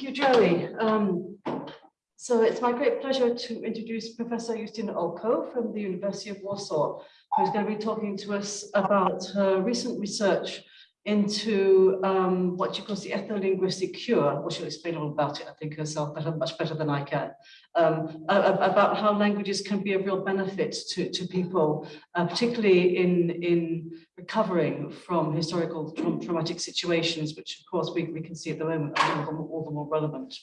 Thank you, Joey. Um, so it's my great pleasure to introduce Professor Justyna Olko from the University of Warsaw, who's going to be talking to us about her recent research into um, what she calls the ethno-linguistic cure, which she'll explain all about it, I think herself, better, much better than I can, um, about how languages can be a real benefit to, to people, uh, particularly in, in recovering from historical tra traumatic situations, which of course we, we can see at the moment are all the, more relevant,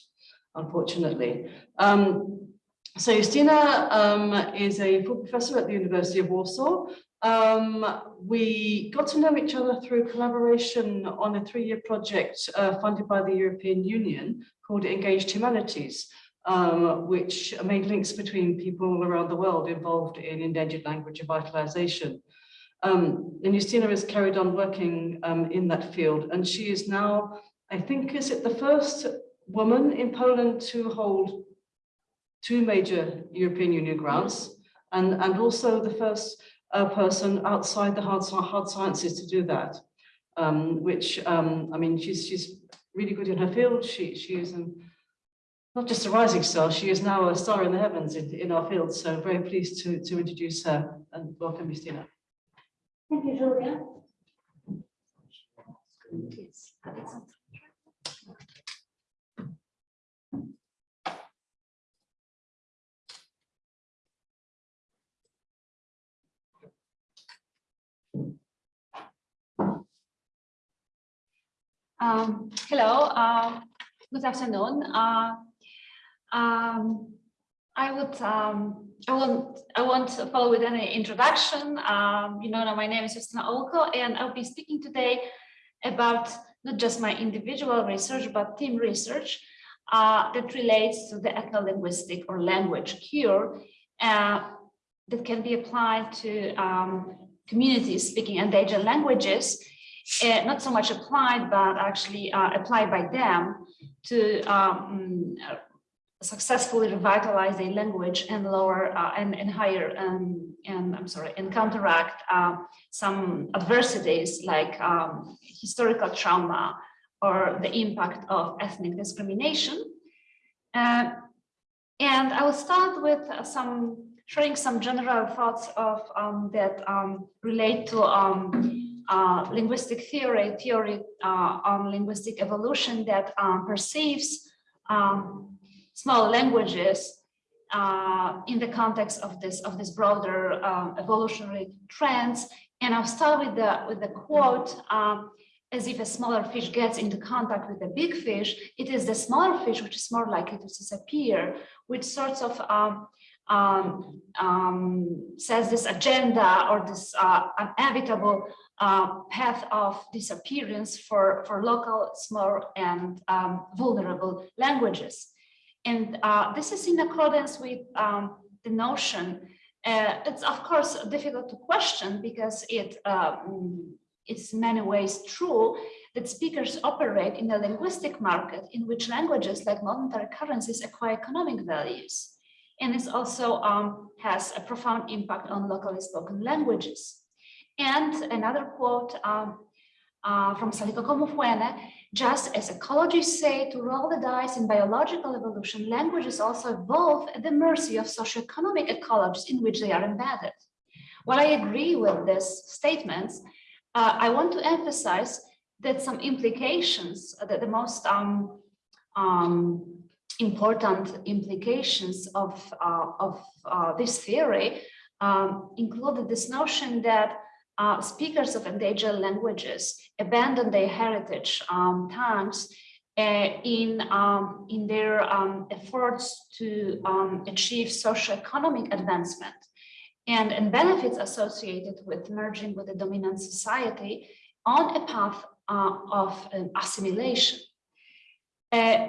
unfortunately. Um, so Justyna um, is a full professor at the University of Warsaw, um, we got to know each other through collaboration on a three-year project uh, funded by the European Union called Engaged Humanities, um, which made links between people around the world involved in endangered language revitalization. Um, and Justyna has carried on working um, in that field, and she is now, I think, is it the first woman in Poland to hold two major European Union grants, and, and also the first a person outside the hard, hard sciences to do that, um, which, um, I mean, she's, she's really good in her field. She, she is an, not just a rising star, she is now a star in the heavens in, in our field. So very pleased to, to introduce her and welcome Justyna. Thank you, Julia. Um, hello, uh, good afternoon. Uh, um, I would um, I won't I won't follow with any introduction. Um, you know, my name is Justyna Olko, and I'll be speaking today about not just my individual research, but team research uh, that relates to the ethno-linguistic or language cure uh, that can be applied to um, communities speaking endangered languages uh, not so much applied, but actually uh, applied by them to um, successfully revitalize a language and lower uh, and, and higher um, and I'm sorry and counteract uh, some adversities like um, historical trauma or the impact of ethnic discrimination. Uh, and I will start with some sharing some general thoughts of um, that um, relate to um, uh, linguistic theory, theory uh, on linguistic evolution that um, perceives um, small languages uh, in the context of this of this broader um, evolutionary trends. And I'll start with the with the quote. Um, as if a smaller fish gets into contact with a big fish, it is the smaller fish which is more likely to disappear, which sorts of um, um, um, says this agenda or this uh, inevitable uh, path of disappearance for, for local, small, and um, vulnerable languages. And uh, this is in accordance with um, the notion. Uh, it's of course difficult to question because it um, many ways true that speakers operate in a linguistic market in which languages like monetary currencies acquire economic values. And this also um, has a profound impact on locally spoken languages. And another quote um, uh, from Saliko Mufwene, just as ecologists say to roll the dice in biological evolution, languages also evolve at the mercy of socioeconomic ecologies in which they are embedded. While I agree with these statements, uh, I want to emphasize that some implications, uh, that the most um, um, important implications of, uh, of uh, this theory um, included this notion that uh, speakers of endangered languages abandon their heritage um, tongues uh, in, um, in their um, efforts to um, achieve socioeconomic advancement and, and benefits associated with merging with the dominant society on a path uh, of assimilation. Uh,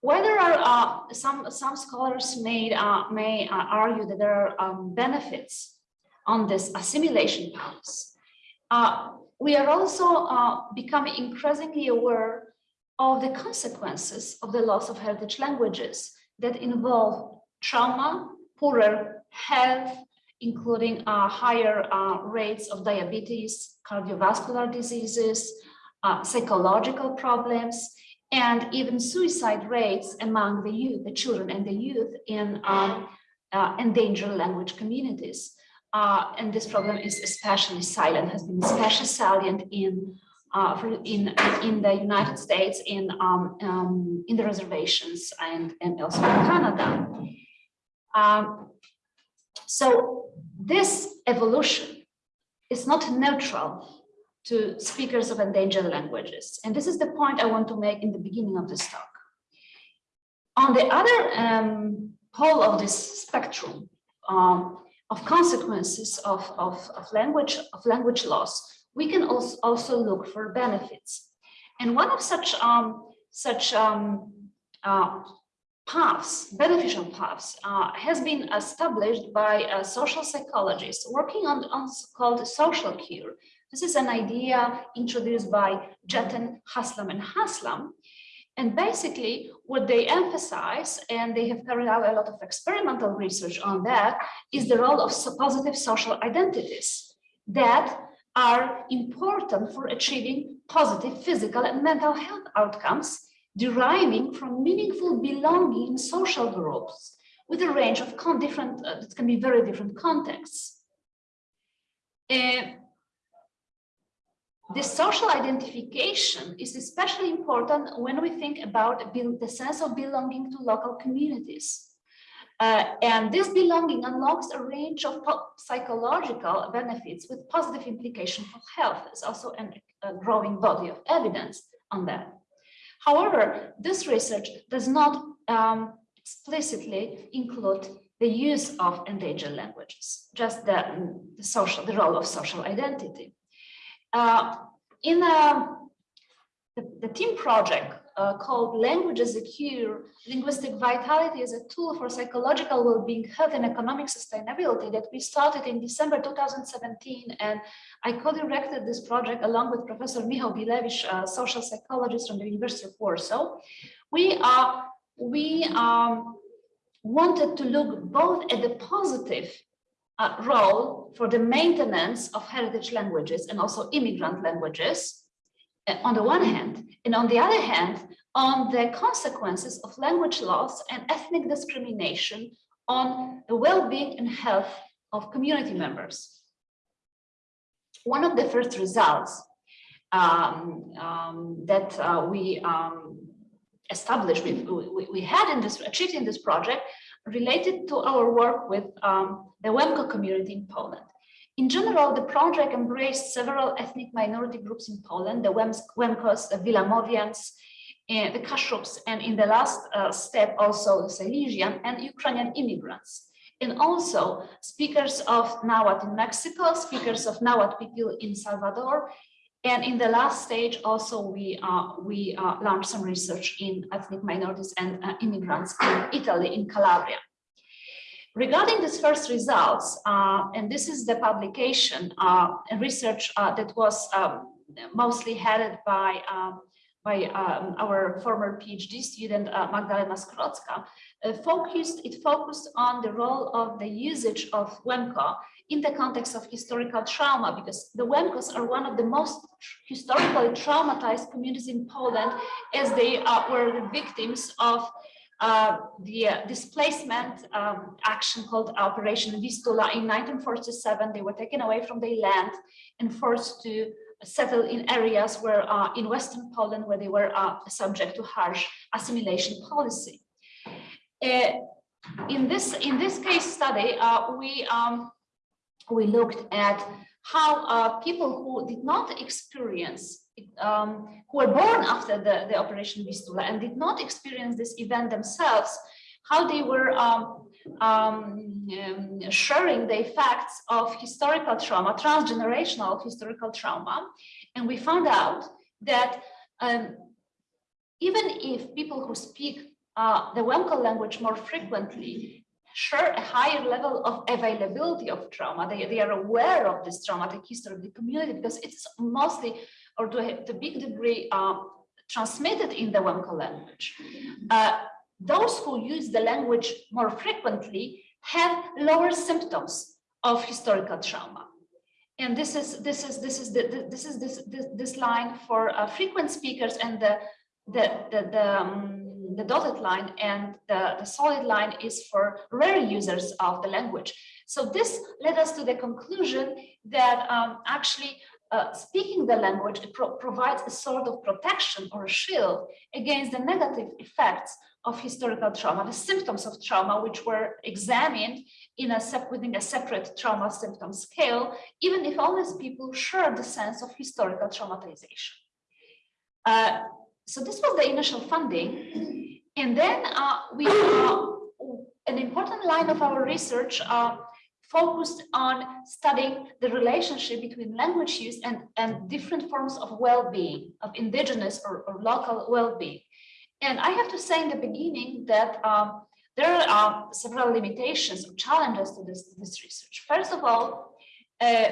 whether uh, some some scholars made uh, may uh, argue that there are um, benefits on this assimilation paths. Uh, we are also uh, becoming increasingly aware of the consequences of the loss of heritage languages that involve trauma, poorer health, including uh, higher uh, rates of diabetes, cardiovascular diseases, uh, psychological problems, and even suicide rates among the youth, the children and the youth in um, uh, endangered language communities. Uh, and this problem is especially silent, has been especially salient in uh, in in the United States, in um, um, in the reservations, and and also in Canada. Um, so this evolution is not neutral to speakers of endangered languages, and this is the point I want to make in the beginning of this talk. On the other um, pole of this spectrum um, of consequences of, of, of language of language loss we can also, also look for benefits. And one of such um, such um, uh, paths, beneficial paths, uh, has been established by a social psychologist working on, on called social cure. This is an idea introduced by Jetten, Haslam, and Haslam. And basically what they emphasize, and they have carried out a lot of experimental research on that, is the role of positive social identities that are important for achieving positive physical and mental health outcomes deriving from meaningful belonging in social groups with a range of different, uh, it can be very different contexts. Uh, the social identification is especially important when we think about the sense of belonging to local communities. Uh, and this belonging unlocks a range of psychological benefits with positive implication for health. There's also an, a growing body of evidence on that. However, this research does not um, explicitly include the use of endangered languages, just the, the social, the role of social identity. Uh, in a, uh, the, the team project uh, called Language as a Cure, Linguistic Vitality as a Tool for Psychological Well-being, Health and Economic Sustainability that we started in December 2017. And I co-directed this project along with Professor Michał Bilewicz, a social psychologist from the University of Warsaw. We, are, we um, wanted to look both at the positive uh, role for the maintenance of heritage languages and also immigrant languages uh, on the one hand, and on the other hand, on the consequences of language loss and ethnic discrimination on the well-being and health of community members. One of the first results um, um, that uh, we um, established, we, we, we, had in this, achieved in this project, related to our work with um, the Łemko community in Poland. In general, the project embraced several ethnic minority groups in Poland, the Łemkos, the Wilamowians, uh, the Kashubians, and in the last uh, step also the Silesian and Ukrainian immigrants. And also speakers of Nahuatl in Mexico, speakers of Nahuatl people in Salvador, and in the last stage also we uh, we uh, launched some research in ethnic minorities and uh, immigrants in Italy, in Calabria. Regarding these first results, uh, and this is the publication, uh, research uh, that was um, mostly headed by, um, by um, our former PhD student, Magdalena Skrodzka, focused, it focused on the role of the usage of Łemko in the context of historical trauma, because the Łemkos are one of the most historically traumatized communities in Poland, as they uh, were the victims of uh, the uh, displacement um, action called Operation Vistula in 1947. They were taken away from their land and forced to settle in areas where uh, in Western Poland where they were uh, subject to harsh assimilation policy. Uh, in this in this case study, we um, we looked at how people who did not experience um, who were born after the, the Operation Vistula and did not experience this event themselves, how they were um, um, um, sharing the effects of historical trauma, transgenerational historical trauma. And we found out that um, even if people who speak uh, the Łemko language more frequently share a higher level of availability of trauma, they, they are aware of this traumatic history of the community because it's mostly or to a, to big degree uh, transmitted in the Łemko language. Uh, those who use the language more frequently have lower symptoms of historical trauma. And this is this is this is the, this is this this, this line for uh, frequent speakers and the the, the, the, um, the dotted line and the, the solid line is for rare users of the language. So this led us to the conclusion that um, actually uh, speaking the language pro provides a sort of protection or a shield against the negative effects of historical trauma, the symptoms of trauma, which were examined in a within a separate trauma symptom scale, even if all these people share the sense of historical traumatization. Uh, so this was the initial funding. And then uh, we, uh, an important line of our research uh, focused on studying the relationship between language use and, and different forms of well-being, of indigenous or, or local well-being. And I have to say in the beginning that um, there are several limitations or challenges to this, this research. First of all, uh,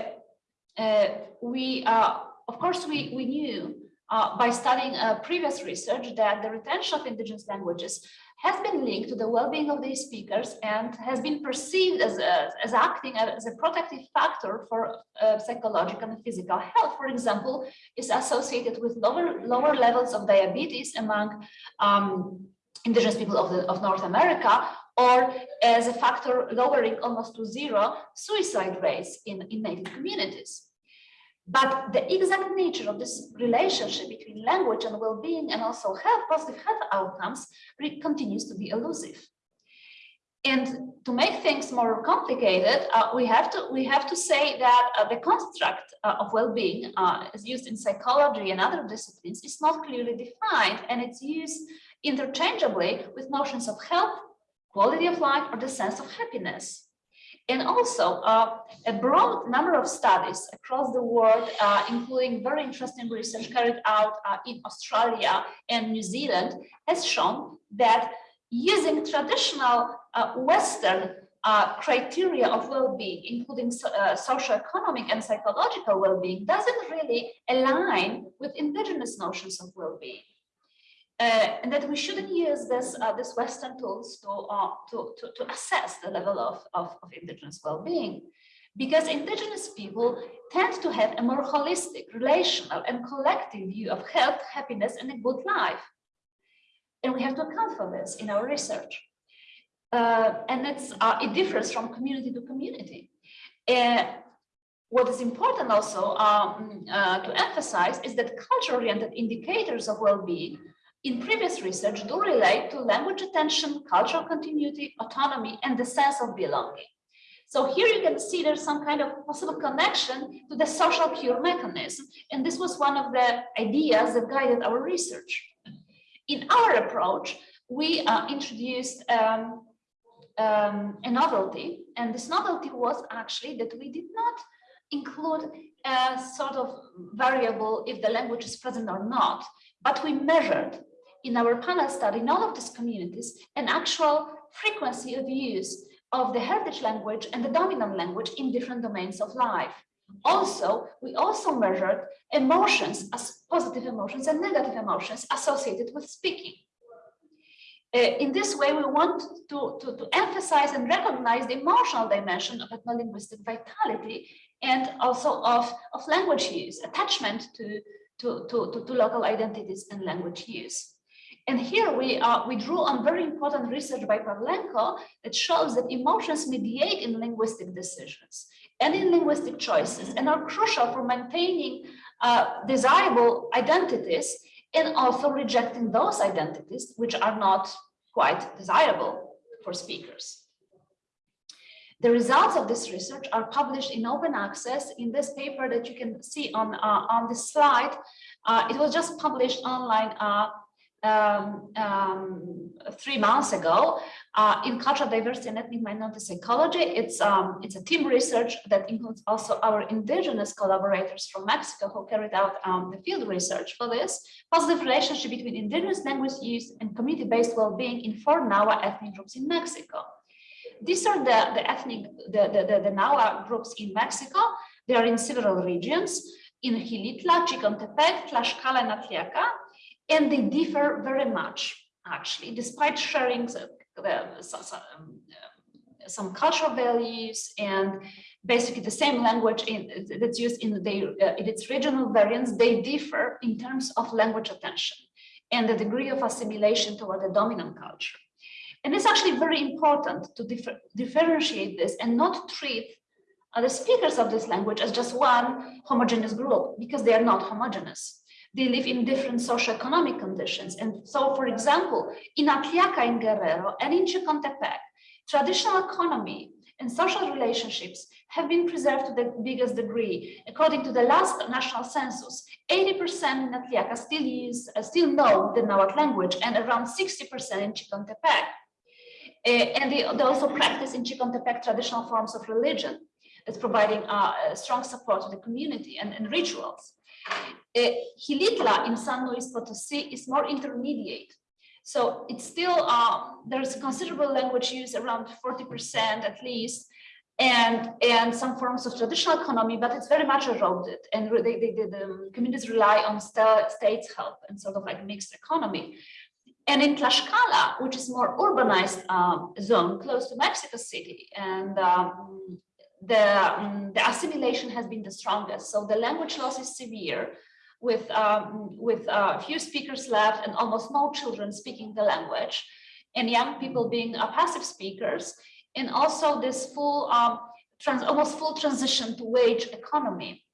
uh, we, uh, of course, we, we knew uh, by studying uh, previous research that the retention of indigenous languages has been linked to the well-being of these speakers and has been perceived as, as acting as a protective factor for uh, psychological and physical health, for example, is associated with lower, lower levels of diabetes among um, indigenous people of, the, of North America, or as a factor lowering almost to zero suicide rates in, in native communities. But the exact nature of this relationship between language and well-being and also health, positive health outcomes continues to be elusive. And to make things more complicated, uh, we have to we have to say that uh, the construct uh, of well-being uh, is used in psychology and other disciplines is not clearly defined, and it's used interchangeably with notions of health, quality of life, or the sense of happiness. And also uh, a broad number of studies across the world, uh, including very interesting research carried out uh, in Australia and New Zealand, has shown that using traditional uh, Western uh, criteria of well-being, including uh, socioeconomic and psychological well-being, doesn't really align with indigenous notions of well-being. Uh, and that we shouldn't use this uh, this Western tools to, uh, to, to, to, assess the level of, of, of indigenous well-being. Because indigenous people tend to have a more holistic, relational and collective view of health, happiness and a good life. And we have to account for this in our research. Uh, and it's, uh, it differs from community to community. Uh, what is important also um, to emphasize is that culture-oriented indicators of well-being in previous research do relate to language attention, cultural continuity, autonomy, and the sense of belonging. So here you can see there's some kind of possible connection to the social cure mechanism. And this was one of the ideas that guided our research. In our approach, we uh, introduced um, um, a novelty. And this novelty was actually that we did not include a sort of variable if the language is present or not, but we measured in our panel study all of these communities an actual frequency of use of the heritage language and the dominant language in different domains of life. Also, we also measured emotions as positive emotions and negative emotions associated with speaking. Uh, in this way, we want to, to, to, emphasize and recognize the emotional dimension of ethno-linguistic vitality and also of, of language use, attachment to, to, to, to local identities and language use. And here we, uh, we drew on very important research by Pavlenko that shows that emotions mediate in linguistic decisions and in linguistic choices and are crucial for maintaining uh, desirable identities and also rejecting those identities which are not quite desirable for speakers. The results of this research are published in open access in this paper that you can see on, uh, on this slide. Uh, it was just published online uh, um, um, three months ago uh, in cultural diversity and ethnic minority psychology. It's um, it's a team research that includes also our indigenous collaborators from Mexico who carried out um, the field research for this positive relationship between indigenous language use and community-based well-being in four Nahua ethnic groups in Mexico. These are the, the ethnic, the, the, the, the Nahua groups in Mexico. They are in several regions, in Xilitla, Chicontepec, Tlaxcala, and Atliaca, and they differ very much, actually, despite sharing some, um, some cultural values and basically the same language in, that's used in, the, uh, in its regional variants, they differ in terms of language attention. and the degree of assimilation toward the dominant culture. And it's actually very important to differ, differentiate this and not treat the speakers of this language as just one homogeneous group because they are not homogeneous. They live in different socioeconomic conditions. And so, for example, in Atliaca in Guerrero and in Chicontepec, traditional economy and social relationships have been preserved to the biggest degree. According to the last national census, 80% in Atliaca still use, uh, still know the Nahuatl language and around 60% in Chicontepec. Uh, and they, they, also practice in Chicontepec traditional forms of religion that's providing uh, strong support to the community and, and rituals. Uh, in San Luis Potosi is more intermediate. So it's still, um, there's considerable language use around 40% at least, and, and some forms of traditional economy, but it's very much eroded. And they, they, they, the communities rely on st state's help and sort of like mixed economy. And in Tlaxcala, which is more urbanized um, zone close to Mexico City, and um, the, um, the assimilation has been the strongest. So the language loss is severe with, um, with uh, few speakers left and almost no children speaking the language and young people being uh, passive speakers. And also this full, um, trans almost full transition to wage economy.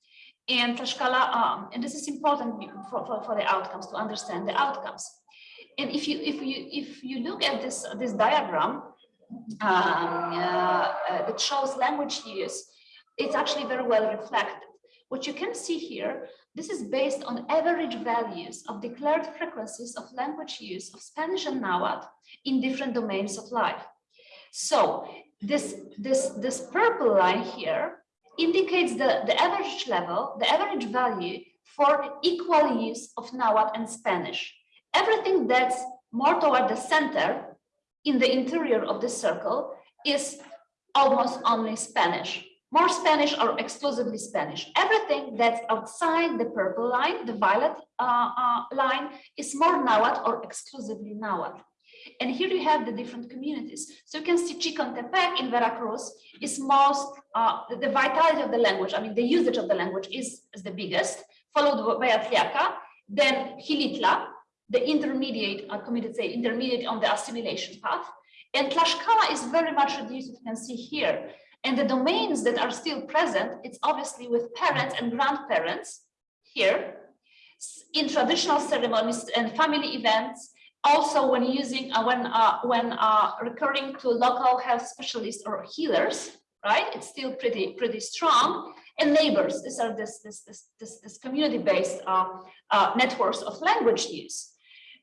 And Tlaxcala, um, and this is important for, for, for the outcomes, to understand the outcomes. And if you if you if you look at this this diagram, Um, uh, uh, that shows language use, it's actually very well reflected. What you can see here, this is based on average values of declared frequencies of language use of Spanish and Nahuatl in different domains of life. So this, this, this purple line here indicates the, the average level, the average value for equal use of Nahuatl and Spanish. Everything that's more toward the center in the interior of the circle is almost only Spanish, more Spanish or exclusively Spanish. Everything that's outside the purple line, the violet uh, uh, line, is more Nahuatl or exclusively Nahuatl. And here you have the different communities. So you can see Chicontepec in Veracruz is most, uh, the vitality of the language, I mean, the usage of the language is, is the biggest, followed by Atliaca, then Xilitla, the intermediate, uh, committed say intermediate on the assimilation path. And Tlaxcala is very much reduced, you can see here. And the domains that are still present, it's obviously with parents and grandparents here in traditional ceremonies and family events, also when using, uh, when, uh, when uh, recurring to local health specialists or healers, right? It's still pretty, pretty strong. And neighbors, these are this, this, this, this, this community-based uh, uh, networks of language use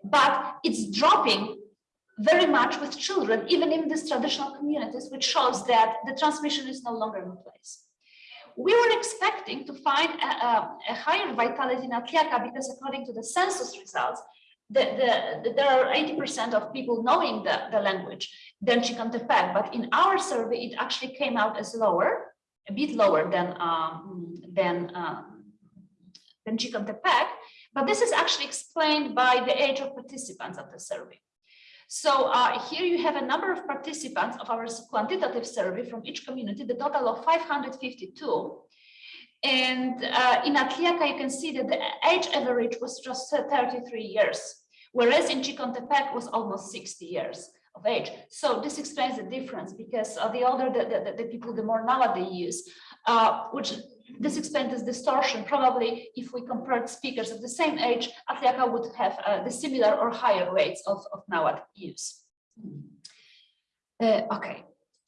but it's dropping very much with children, even in these traditional communities, which shows that the transmission is no longer in place. We were expecting to find a, a, a higher vitality in Atliaca because according to the census results, the, the, the, there are 80% of people knowing the, the language than Chicontepec, but in our survey, it actually came out as lower, a bit lower than, um, than, um, than Chicontepec, but this is actually explained by the age of participants of the survey. So uh, here you have a number of participants of our quantitative survey from each community, the total of 552. And uh, in Atliaca, you can see that the age average was just 33 years, whereas in Chicontepec was almost 60 years of age. So this explains the difference because uh, the older the, the, the, people, the more now they use, uh, which this explains this distortion. Probably if we compared speakers of the same age, Atliaca would have uh, the similar or higher rates of, of Nahuatl use. Uh, okay,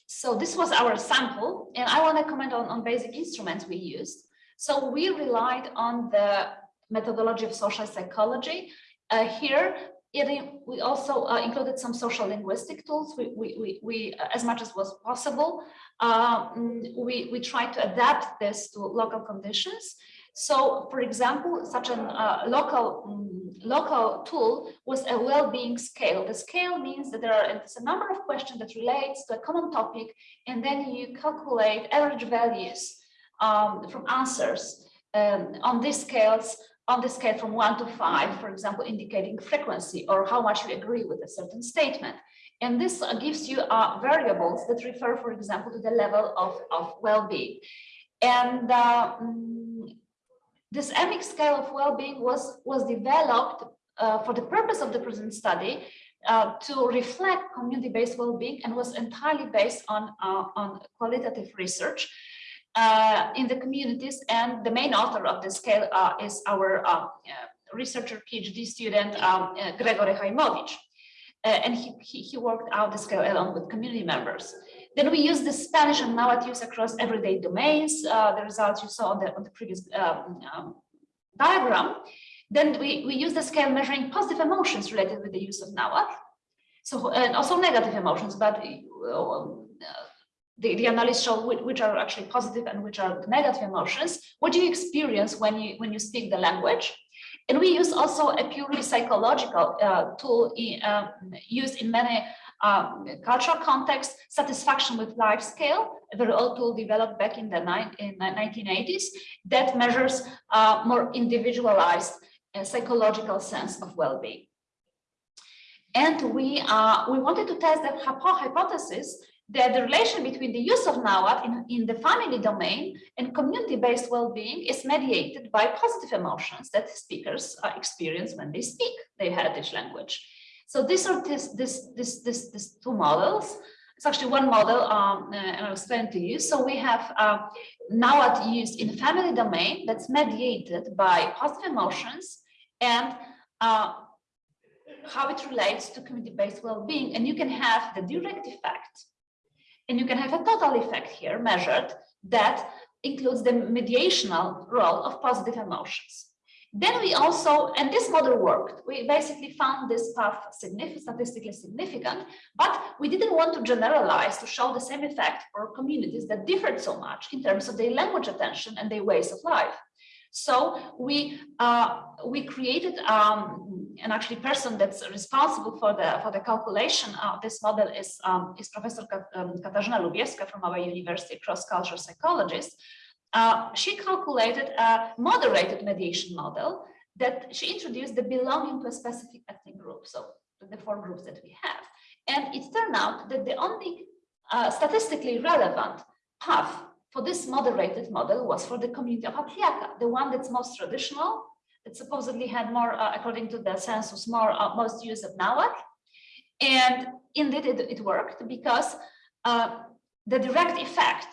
so this was our sample, and I want to comment on, on basic instruments we used. So we relied on the methodology of social psychology. Uh, here, it, we also uh, included some social linguistic tools. We, we, we, we uh, as much as was possible, um, we, we try to adapt this to local conditions. So, for example, such a uh, local um, local tool was a well-being scale. The scale means that there are a number of questions that relates to a common topic, and then you calculate average values um, from answers um, on these scales on the scale from one to five, for example, indicating frequency or how much you agree with a certain statement. And this gives you uh, variables that refer, for example, to the level of, of well-being. And uh, mm, this EMIC scale of well-being was, was developed uh, for the purpose of the present study uh, to reflect community-based well-being and was entirely based on, uh, on qualitative research uh, in the communities. And the main author of the scale uh, is our uh, uh, researcher, PhD student, um, uh, Gregory Hajmowicz. Uh, and he, he, he worked out the scale along with community members. Then we use the Spanish and Nahuatl use across everyday domains. The results you saw on the, on the previous um, um, diagram. Then we, we use the scale measuring positive emotions related with the use of Nahuatl. So, and also negative emotions, but the, the analysis show which, are actually positive and which are negative emotions. What do you experience when you, when you speak the language? And we use also a purely psychological uh, tool in, uh, used in many um, cultural contexts, satisfaction with life scale, a very old tool developed back in the, in the 1980s that measures uh, more individualized uh, psychological sense of well-being. And we, uh, we wanted to test the hypo hypothesis that the relation between the use of Nahuatl in, in the family domain and community-based well-being is mediated by positive emotions that speakers uh, experience when they speak their heritage language. So these are this, this, this, this, this two models. It's actually one model, um, uh, and I'll explain to you. So we have uh, Nahuatl used in the family domain that's mediated by positive emotions and uh, how it relates to community-based well-being. And you can have the direct effect and you can have a total effect here measured that includes the mediational role of positive emotions. Then we also, and this model worked, we basically found this path significant, statistically significant, but we didn't want to generalize to show the same effect for communities that differed so much in terms of their language attention and their ways of life. So we uh, we created um, an actually person that's responsible for the for the calculation of this model is um, is Professor um, Katarzyna Lubiewska from our university, cross-cultural psychologist. Uh, she calculated a moderated mediation model that she introduced the belonging to a specific ethnic group. So the four groups that we have, and it turned out that the only uh, statistically relevant path for this moderated model was for the community of Atliaca, the one that's most traditional, that supposedly had more, uh, according to the census, more uh, most use of Nahuatl. And indeed it, it worked because uh, the direct effect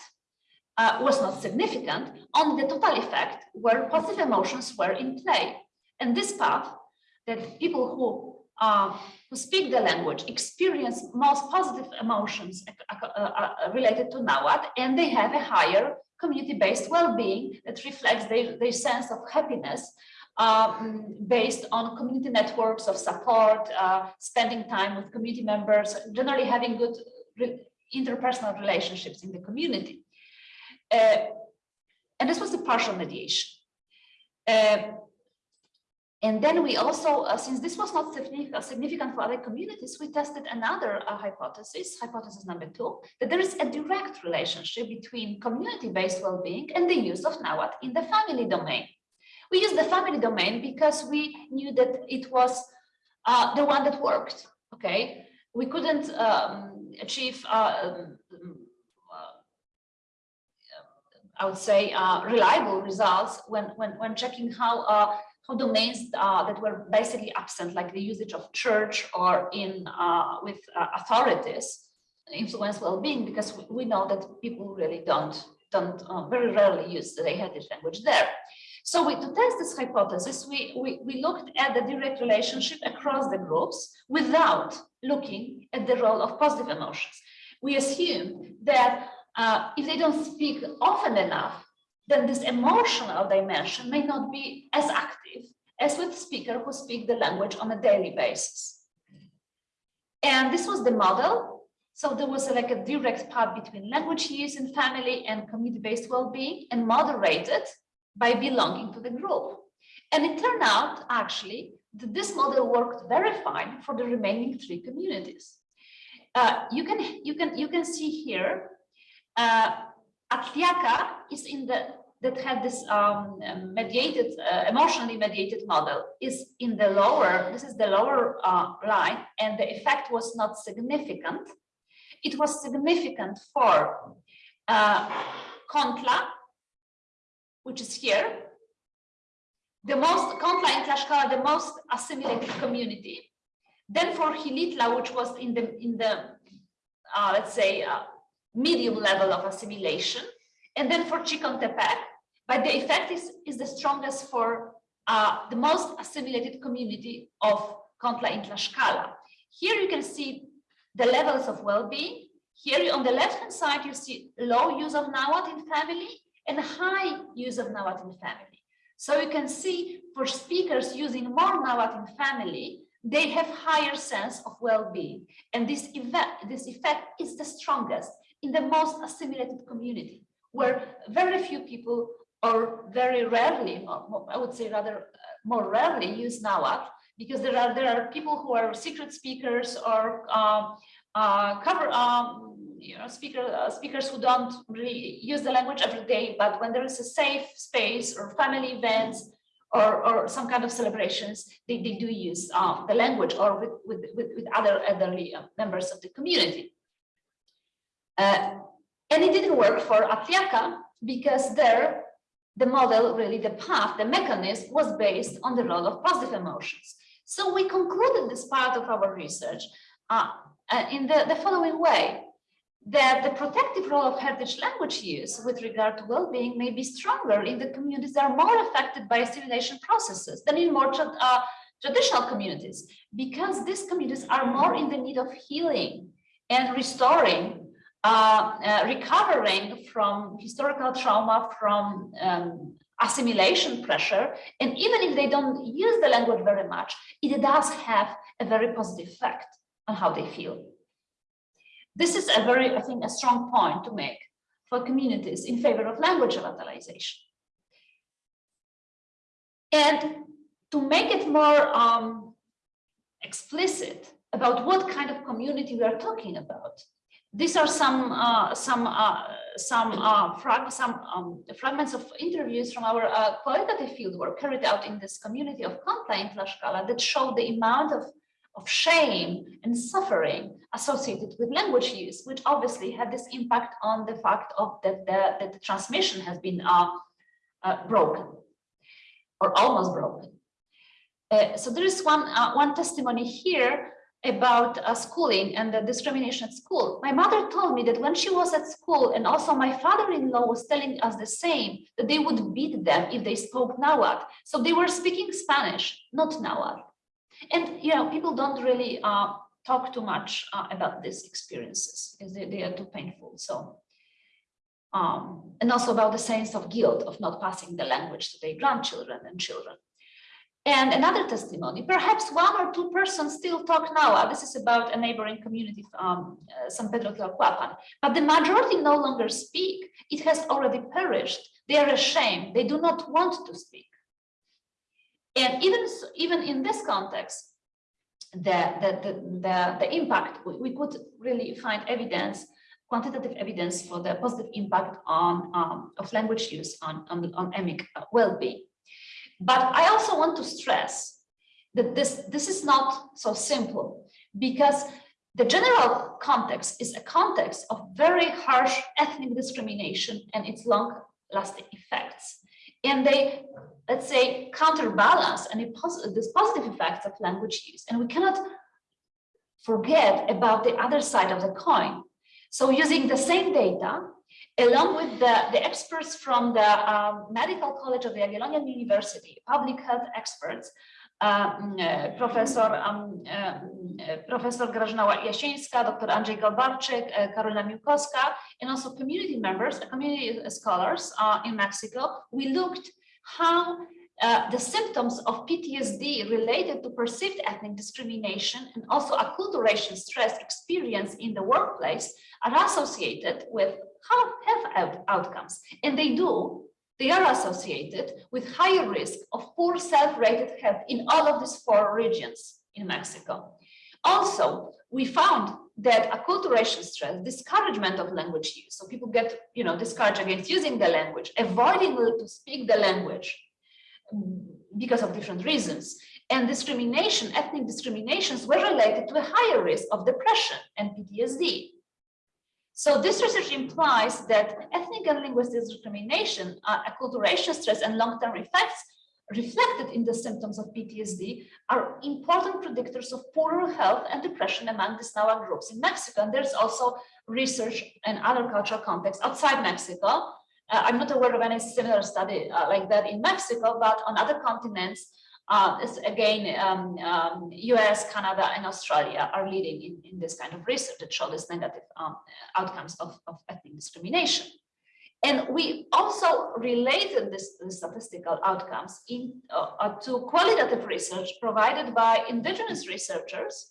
uh, was not significant, only the total effect where positive emotions were in play. And this path that people who uh, who speak the language experience most positive emotions uh, related to Nahuatl, and they have a higher community-based well-being that reflects their, their sense of happiness um, based on community networks of support, uh, spending time with community members, generally having good re interpersonal relationships in the community. Uh, and this was the partial mediation. Uh, and then we also, uh, since this was not significant for other communities, we tested another uh, hypothesis, hypothesis number two, that there is a direct relationship between community-based well-being and the use of NAWAT in the family domain. We used the family domain because we knew that it was uh, the one that worked, okay? We couldn't um, achieve, uh, um, uh, I would say, uh, reliable results when, when, when checking how how domains uh, that were basically absent, like the usage of church or in uh, with uh, authorities, influence well-being, because we, know that people really don't don't uh, very rarely use the heritage language there. So we, to test this hypothesis, we, we, we looked at the direct relationship across the groups without looking at the role of positive emotions. We assume that uh, if they don't speak often enough, then this emotional dimension may not be as active as with speakers who speak the language on a daily basis. And this was the model. So there was a, like a direct path between language use in family and community-based well-being and moderated by belonging to the group. And it turned out actually that this model worked very fine for the remaining three communities. Uh, you can you can you can see here uh, Atliaca is in the that had this um, mediated, uh, emotionally mediated model is in the lower, this is the lower uh, line, and the effect was not significant. It was significant for uh, Contla, which is here, the most, Contla and Tlaxcala, the most assimilated community. Then for Xilitla, which was in the, in the, uh, let's say, uh, medium level of assimilation. And then for Chicontepec, but the effect is, is the strongest for uh, the most assimilated community of Contla in Tlaxcala. Here you can see the levels of well-being. Here on the left-hand side, you see low use of Nahuatl in family and high use of Nahuatl in family. So you can see for speakers using more Nahuatl in family, they have higher sense of well-being. And this effect, this effect is the strongest in the most assimilated community, where very few people or very rarely, or I would say rather uh, more rarely use Nahuatl, because there are there are people who are secret speakers or uh, uh, cover um, you know speaker uh, speakers who don't really use the language every day, but when there is a safe space or family events or, or some kind of celebrations, they, they do use um, the language or with, with, with, with other elderly uh, members of the community. Uh, and it didn't work for Atliaca because there the model, really the path, the mechanism was based on the role of positive emotions. So we concluded this part of our research uh, uh, in the, the following way, that the protective role of heritage language use with regard to well-being may be stronger in the communities that are more affected by assimilation processes than in more tra uh, traditional communities, because these communities are more in the need of healing and restoring uh, uh, recovering from historical trauma, from um, assimilation pressure, and even if they don't use the language very much, it does have a very positive effect on how they feel. This is a very, I think, a strong point to make for communities in favor of language revitalization. And to make it more um, explicit about what kind of community we are talking about, these are some uh, some uh, some uh, frag some um, fragments of interviews from our uh, qualitative fieldwork carried out in this community of Contla in Tlaxcala that show the amount of of shame and suffering associated with language use, which obviously had this impact on the fact of that the, that the transmission has been uh, uh, broken or almost broken. so there is one one testimony here about uh, schooling and the discrimination at school. My mother told me that when she was at school and also my father-in-law was telling us the same, that they would beat them if they spoke Nahuatl. So they were speaking Spanish, not Nahuatl. And, you know, people don't really uh, talk too much uh, about these experiences because they, they are too painful. So, um, and also about the sense of guilt of not passing the language to their grandchildren and children. And another testimony, perhaps one or two persons still talk now. Uh, this is about a neighboring community, um, uh, San Pedro Tlalcuapan, but the majority no longer speak. It has already perished. They are ashamed. They do not want to speak. And even, even in this context, the, the, the, the, the impact, we, we could really find evidence quantitative evidence for the positive impact on um, of language use on, on, on emic well-being. But I also want to stress that this, this is not so simple because the general context is a context of very harsh ethnic discrimination and its long-lasting effects. And they, let's say, counterbalance any pos these positive effects of language use. And we cannot forget about the other side of the coin. So using the same data, along with the, the experts from the um, Medical College of the Jagiellonian University, public health experts, um, uh, Professor um, uh, Professor Grażyna Jasieńska, Dr. Andrzej Galbarczyk, uh, Karolina Miłkowska, and also community members, uh, community scholars uh, in Mexico. We looked how uh, the symptoms of PTSD related to perceived ethnic discrimination and also acculturation stress experience in the workplace are associated with health outcomes. And they do, they are associated with higher risk of poor self-rated health in all of these four regions in Mexico. Also, we found that acculturation stress, discouragement of language use, so people get, you know, discouraged against using the language, avoiding to speak the language mm, because of different reasons, and discrimination, ethnic discriminations were related to a higher risk of depression and PTSD. So this research implies that ethnic and linguistic discrimination, acculturation stress and long-term effects reflected in the symptoms of PTSD are important predictors of poorer health and depression among these Nahua groups in Mexico. And there's also research in other cultural contexts outside Mexico. Uh, I'm not aware of any similar study uh, like that in Mexico, but on other continents, uh, this, again, um, um, US, Canada, and Australia are leading in, in this kind of research that show these negative um, outcomes of, of ethnic discrimination. And we also related this, this statistical outcomes in, uh, to qualitative research provided by indigenous researchers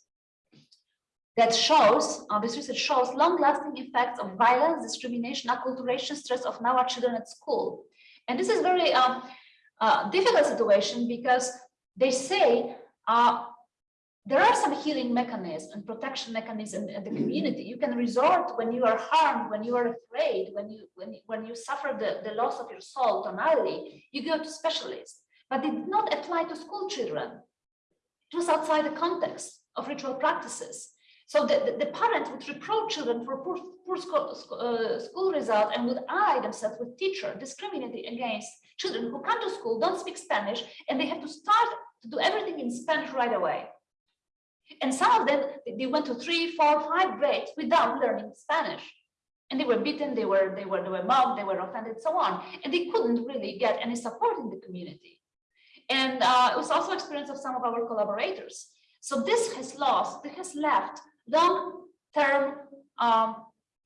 that shows, uh, this research shows long-lasting effects of violence, discrimination, acculturation, stress of our children at school. And this is very um, uh, difficult situation because they say uh, there are some healing mechanisms and protection mechanisms in the community. You can resort when you are harmed, when you are afraid, when you when, when you suffer the, the loss of your soul tonalli, you go to specialists. But it did not apply to school children. It was outside the context of ritual practices. So the, the, the parents would reproach children for poor, poor school, uh, school result and would ally themselves with teacher discriminating against children who come to school, don't speak Spanish, and they have to start to do everything in Spanish right away. And some of them, they went to three, four, five grades without learning Spanish. And they were beaten, they were, they were, they were mobbed, they were offended, so on. And they couldn't really get any support in the community. And uh, it was also experience of some of our collaborators. So this has lost, this has left long-term um,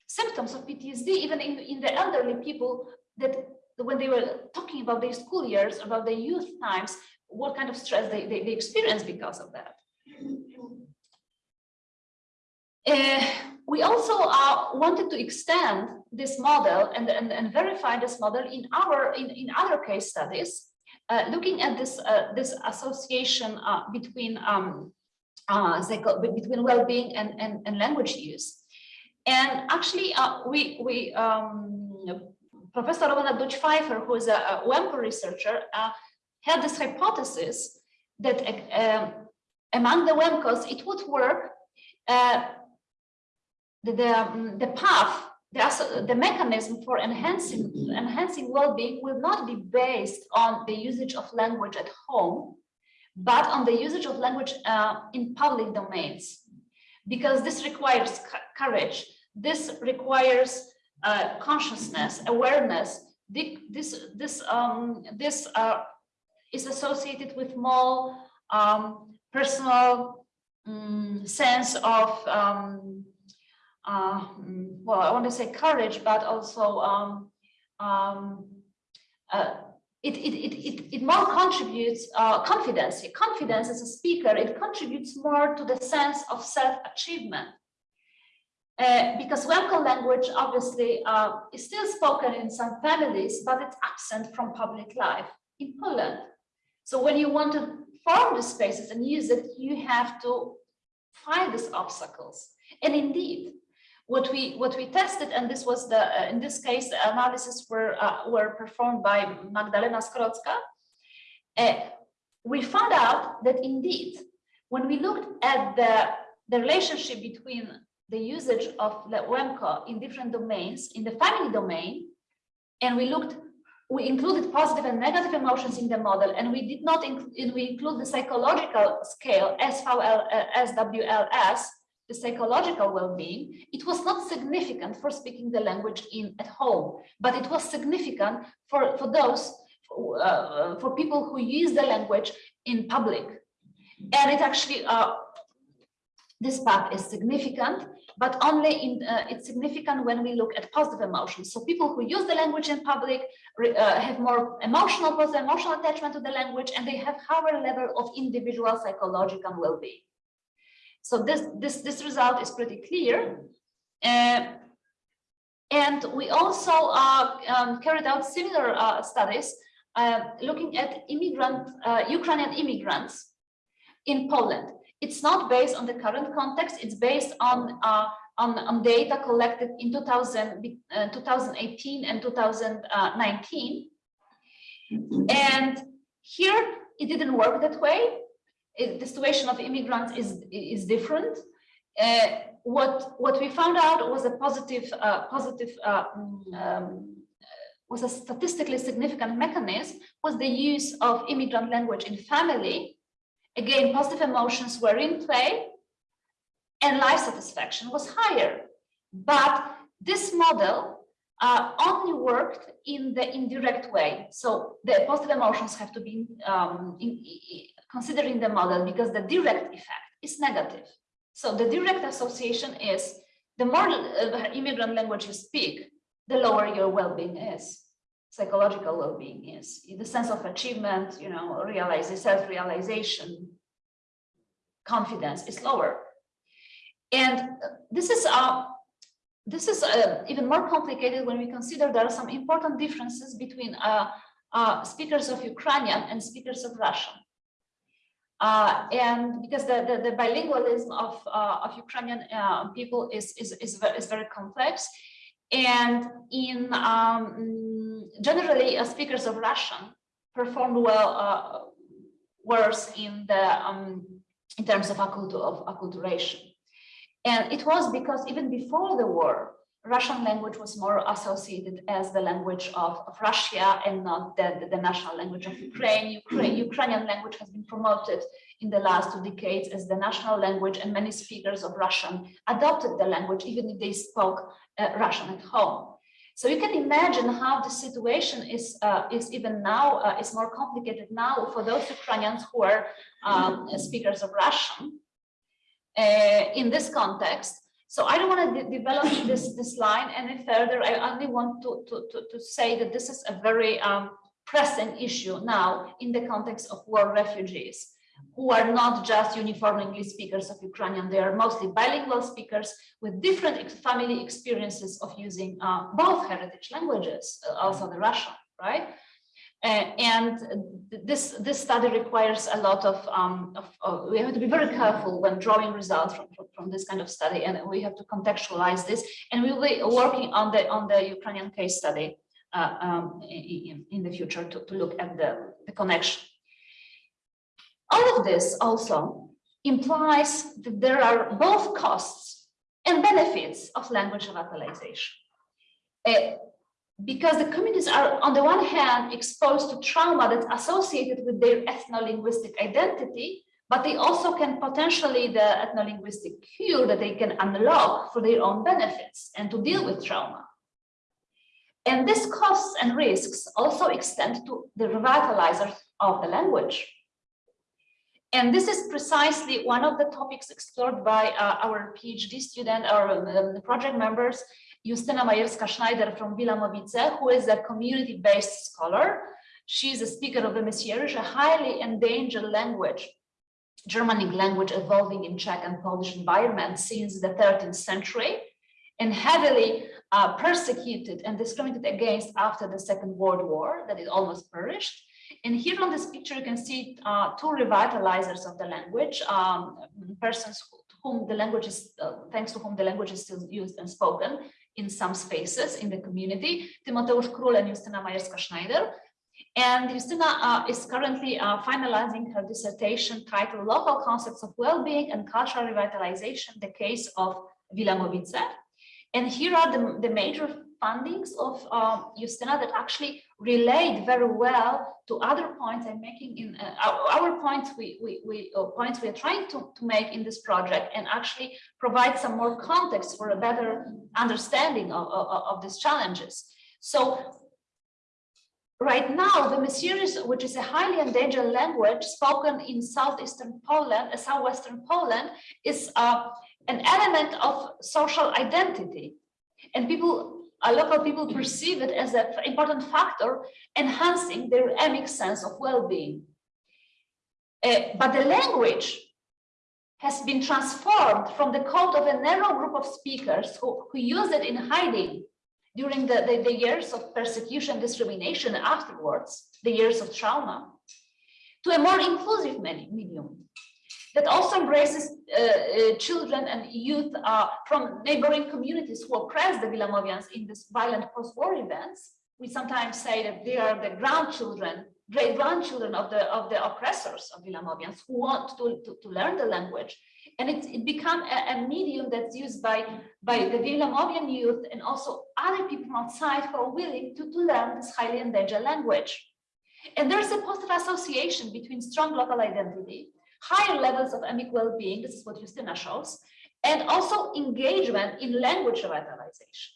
symptoms of PTSD, even in, in the elderly people that when they were talking about their school years, about their youth times, what kind of stress they, they, they experience because of that. Uh, we also uh, wanted to extend this model and, and, and verify this model in our in, in other case studies, uh, looking at this uh, this association between um, between well-being and, and, and, language use. And actually, we we um, Professor Helena Duć-Fajfer, who is a, Łemko researcher, had this hypothesis that among the Łemkos, it would work uh, the, the, um, the path, the, the mechanism for enhancing, enhancing well-being will not be based on the usage of language at home, but on the usage of language uh, in public domains. Because this requires courage, this requires uh, consciousness, awareness. This, this, um, this uh, is associated with more um, personal um, sense of um, uh, well, I want to say courage, but also um, um, uh, it, it, it, it, it more contributes uh, confidence. Confidence as a speaker, it contributes more to the sense of self-achievement. Uh, because Łemko language obviously uh, is still spoken in some families, but it's absent from public life in Poland. So when you want to form the spaces and use it, you have to find these obstacles. And indeed, what we what we tested, and this was the uh, in this case the analysis were uh, were performed by Magdalena Skrodzka. Uh, we found out that indeed, when we looked at the the relationship between the usage of the Łemko in different domains, in the family domain, and we looked we included positive and negative emotions in the model, and we did not include we include the psychological scale SVL, uh, SWLS, the psychological well-being, it was not significant for speaking the language in at home, but it was significant for, for those, uh, for people who use the language in public. And it actually, uh, this part is significant, but only in, uh, it's significant when we look at positive emotions. So people who use the language in public uh, have more emotional, positive emotional attachment to the language, and they have higher level of individual psychological well-being. So this, this, this result is pretty clear. Uh, and we also uh, um, carried out similar uh, studies uh, looking at immigrant, uh, Ukrainian immigrants in Poland. It's not based on the current context, it's based on, uh, on, on, data collected in 2000, 2018 and 2019. And here it didn't work that way the situation of immigrants is is different. Uh, what what we found out was a positive uh, positive uh, um, was a statistically significant mechanism was the use of immigrant language in family. Again, positive emotions were in play and life satisfaction was higher. But this model uh, only worked in the indirect way. So the positive emotions have to be um, in, considering the model because the direct effect is negative. So the direct association is the more uh, immigrant language you speak, the lower your well-being is, psychological well-being is, the sense of achievement, you know, realize self-realization, confidence is lower. And this is uh, this is uh, even more complicated when we consider there are some important differences between uh, uh, speakers of Ukrainian and speakers of Russian. Uh, and because the, the, the bilingualism of, uh, of Ukrainian uh, people is, is, is, very, is very complex. And in um, generally, speakers of Russian performed well, worse in the um, in terms of acculturation. And it was because even before the war, Russian language was more associated as the language of, of Russia and not the, the, national language of Ukraine. Ukraine. Ukrainian language has been promoted in the last two decades as the national language and many speakers of Russian adopted the language even if they spoke uh, Russian at home. So you can imagine how the situation is uh, is even now uh, is more complicated now for those Ukrainians who are um, speakers of Russian uh, in this context. So I don't want to de develop this this line any further. I only want to to to, to say that this is a very um, pressing issue now in the context of war refugees who are not just uniform English speakers of Ukrainian, they are mostly bilingual speakers with different family experiences of using uh, both heritage languages, uh, also the Russian, right? Uh, and this this study requires a lot of, um, of, of, we have to be very careful when drawing results from, from, this kind of study and we have to contextualize this and we will be working on the on the Ukrainian case study uh, um, in, in, the future to, to look at the, the connection all of this also implies that there are both costs and benefits of language revitalization. Uh, because the communities are, on the one hand, exposed to trauma that's associated with their ethno-linguistic identity, but they also can potentially the ethno-linguistic cure that they can unlock for their own benefits and to deal with trauma. And these costs and risks also extend to the revitalizers of the language. And this is precisely one of the topics explored by uh, our PhD student, our um, project members, Justyna Majerska-Sznajder from Wilamowice, who is a community-based scholar. She is a speaker of the Wymysiöeryś, a highly endangered language, Germanic language evolving in Czech and Polish environment since the 13th century and heavily uh, persecuted and discriminated against after the Second World War, that it almost perished. And here on this picture, you can see uh, two revitalizers of the language, um, persons whom the language is, uh, thanks to whom the language is still used and spoken in some spaces in the community, Tymoteusz Król and Justyna Majerska-Sznajder. And Justyna uh, is currently uh, finalizing her dissertation titled Local Concepts of Well-being and Cultural Revitalization, the case of Wilamowice. And here are the, the major fundings of uh, Justyna that actually relate very well to other points I'm making in uh, our, our, points we, we, we uh, points we are trying to, to make in this project and actually provide some more context for a better understanding of, of, of these challenges. So right now, the Wymysiöeryś, which is a highly endangered language spoken in southeastern Poland, uh, southwestern Poland, is uh, an element of social identity. And people uh, local people perceive it as an important factor enhancing their emic sense of well-being. Uh, but the language has been transformed from the code of a narrow group of speakers who, who used it in hiding during the, the, the years of persecution, discrimination afterwards, the years of trauma, to a more inclusive medium that also embraces uh, uh, children and youth uh, from neighboring communities who oppress the Vilamovians in this violent post-war events. We sometimes say that they are the grandchildren, great grandchildren of the of the oppressors of Vilamovians who want to, to, to learn the language And it's it become a, a medium that's used by, by the Vilamovian youth and also other people outside who are willing to, to learn this highly endangered language. And there's a positive association between strong local identity, higher levels of emic well-being, this is what Justyna shows, and also engagement in language revitalization.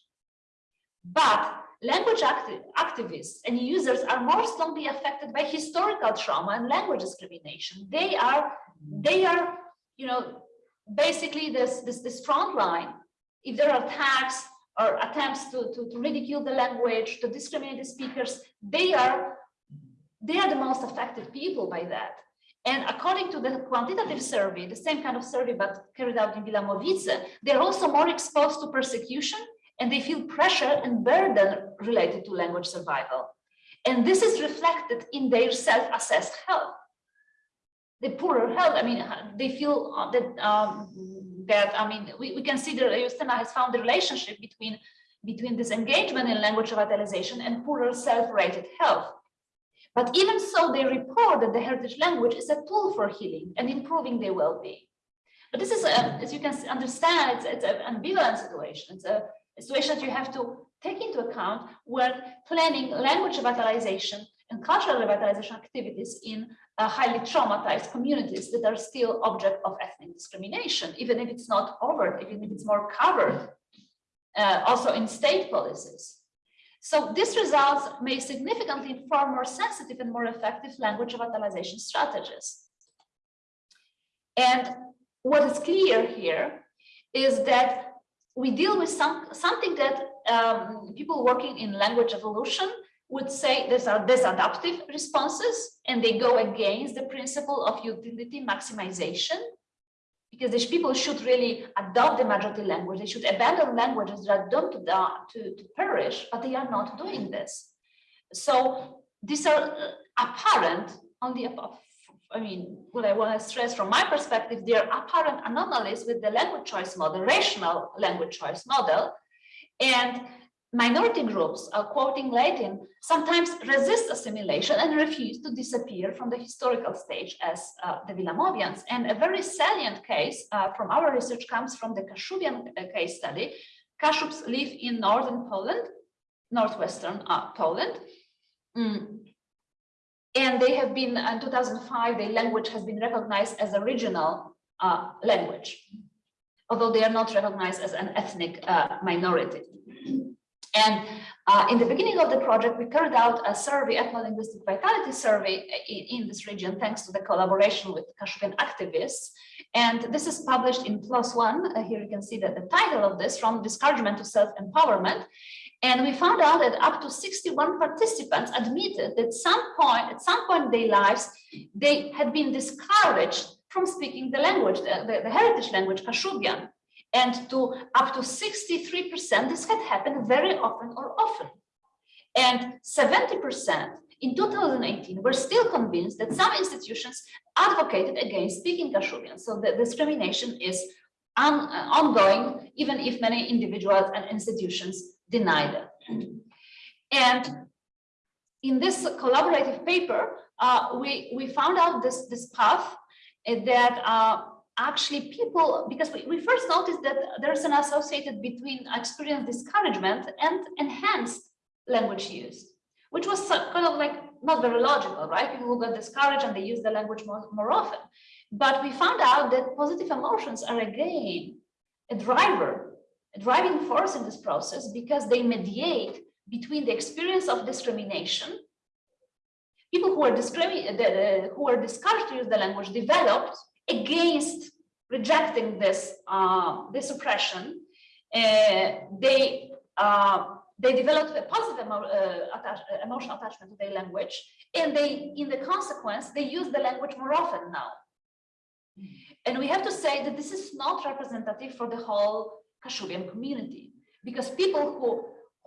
But language acti activists and users are more strongly affected by historical trauma and language discrimination. They are, they are, you know, basically this, this, this front line. If there are attacks or attempts to, to, to ridicule the language, to discriminate the speakers, they are, they are the most affected people by that. And according to the quantitative survey, the same kind of survey, but carried out in Wilamowice, they're also more exposed to persecution and they feel pressure and burden related to language survival. And this is reflected in their self-assessed health. The poorer health, I mean, they feel uh, that, um, that I mean, we, we that Justyna has found the relationship between, between this engagement in language revitalization and poorer self-rated health. But even so, they report that the heritage language is a tool for healing and improving their well-being. But this is, a, as you can understand, it's, it's an ambivalent situation. It's a, a situation that you have to take into account when planning language revitalization and cultural revitalization activities in uh, highly traumatized communities that are still object of ethnic discrimination, even if it's not overt, even if it's more covered, uh, also in state policies. So these results may significantly inform more sensitive and more effective language revitalization strategies. And what is clear here is that we deal with some something that um, people working in language evolution would say these are disadaptive responses and they go against the principle of utility maximization because these people should really adopt the majority language. They should abandon languages that are doomed to, to, to perish, but they are not doing this. So these are uh, apparent only above. I mean, what I want to stress from my perspective, they are apparent anomalies with the language choice model, rational language choice model. And minority groups, uh, quoting Latin, sometimes resist assimilation and refuse to disappear from the historical stage as uh, the Wilamowians. And a very salient case uh, from our research comes from the Kashubian uh, case study. Kashubs live in northern Poland, northwestern uh, Poland. Mm. And they have been, in 2005, their language has been recognized as a regional uh, language, although they are not recognized as an ethnic minority. And uh, in the beginning of the project, we carried out a survey, ethno-linguistic vitality survey in, in, this region, thanks to the collaboration with Kashubian activists. And this is published in PLOS One. Uh, here you can see that the title of this, From Discouragement to Self-Empowerment. And we found out that up to 61 participants admitted that some point, at some point in their lives, they had been discouraged from speaking the language, the, the, the heritage language, Kashubian and to up to 63%, this had happened very often or often. And 70% in 2018 were still convinced that some institutions advocated against speaking Kashubian. So the discrimination is on, uh, ongoing, even if many individuals and institutions deny them. And in this collaborative paper, uh, we, we found out this, this path uh, that uh, actually people, because we, we first noticed that there's an associated between experience discouragement and enhanced language use, which was kind of like not very logical, right? People got discouraged and they use the language more, more often. But we found out that positive emotions are again a driver, a driving force in this process because they mediate between the experience of discrimination people who are discriminated, who are discouraged to use the language developed against rejecting this uh, this oppression, uh, they uh, they developed a positive emo uh, attach emotional attachment to their language, and they, in the consequence, they use the language more often now. And we have to say that this is not representative for the whole Kashubian community, because people who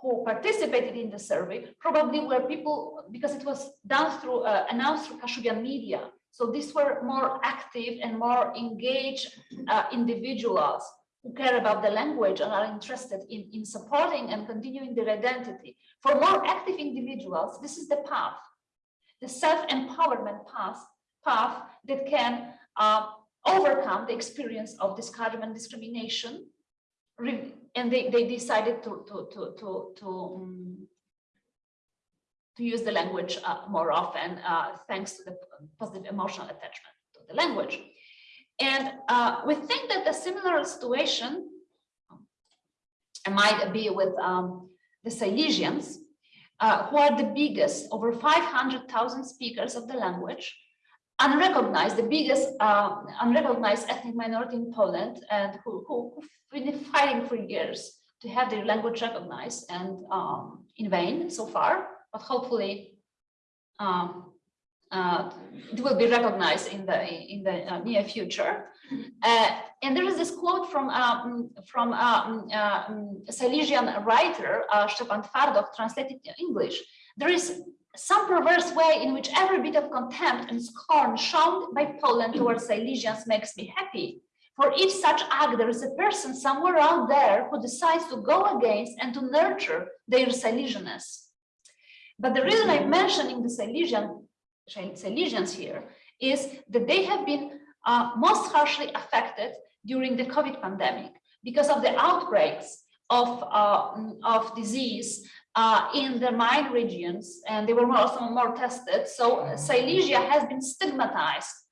who participated in the survey probably were people because it was done through uh, announced through Kashubian media so these were more active and more engaged uh, individuals who care about the language and are interested in, in supporting and continuing their identity. For more active individuals, this is the path, the self-empowerment path, path that can uh, overcome the experience of discouragement discrimination. And they, they decided to, to, to, to, to, um, to use the language uh, more often, uh, thanks to the positive emotional attachment to the language. And uh, we think that a similar situation might be with um, the Silesians, uh, who are the biggest, over 500,000 speakers of the language, unrecognized, the biggest uh, unrecognized ethnic minority in Poland, and who, who, who've been fighting for years to have their language recognized and um, in vain so far, but hopefully um, uh, it will be recognized in the in the uh, near future. Uh, and there is this quote from um, from um, um, Silesian writer uh, Szczepan Twardoch, translated in English. There is some perverse way in which every bit of contempt and scorn shown by Poland towards Silesians makes me happy. For if such act, there is a person somewhere out there who decides to go against and to nurture their Silesianness. But the reason I'm mentioning the Silesian Silesians here is that they have been uh, most harshly affected during the COVID pandemic because of the outbreaks of, uh, of disease uh, in the mine regions, and they were also more tested. So Silesia has been stigmatized uh,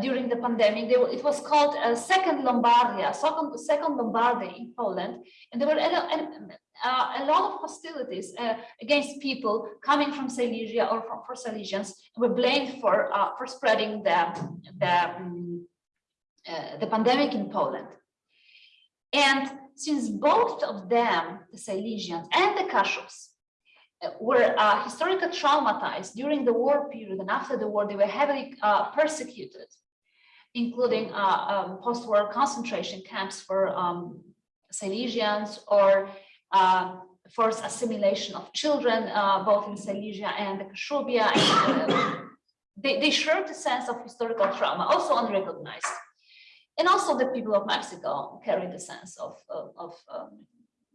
during the pandemic. They were, it was called a second Lombardia, second, second Lombardy in Poland, and there were a, uh, lot of hostilities uh, against people coming from Silesia or from for Silesians were blamed for uh, for spreading the the, um, uh, the pandemic in Poland. And since both of them, the Silesians and the Kashubians, uh, were uh, historically traumatized during the war period and after the war, they were heavily uh, persecuted, including uh, um, post-war concentration camps for um, Silesians or uh, forced assimilation of children, uh, both in Silesia and the Kashubia. And, they, they shared a sense of historical trauma, also unrecognized. And also the people of Mexico carried a sense of, of, of um,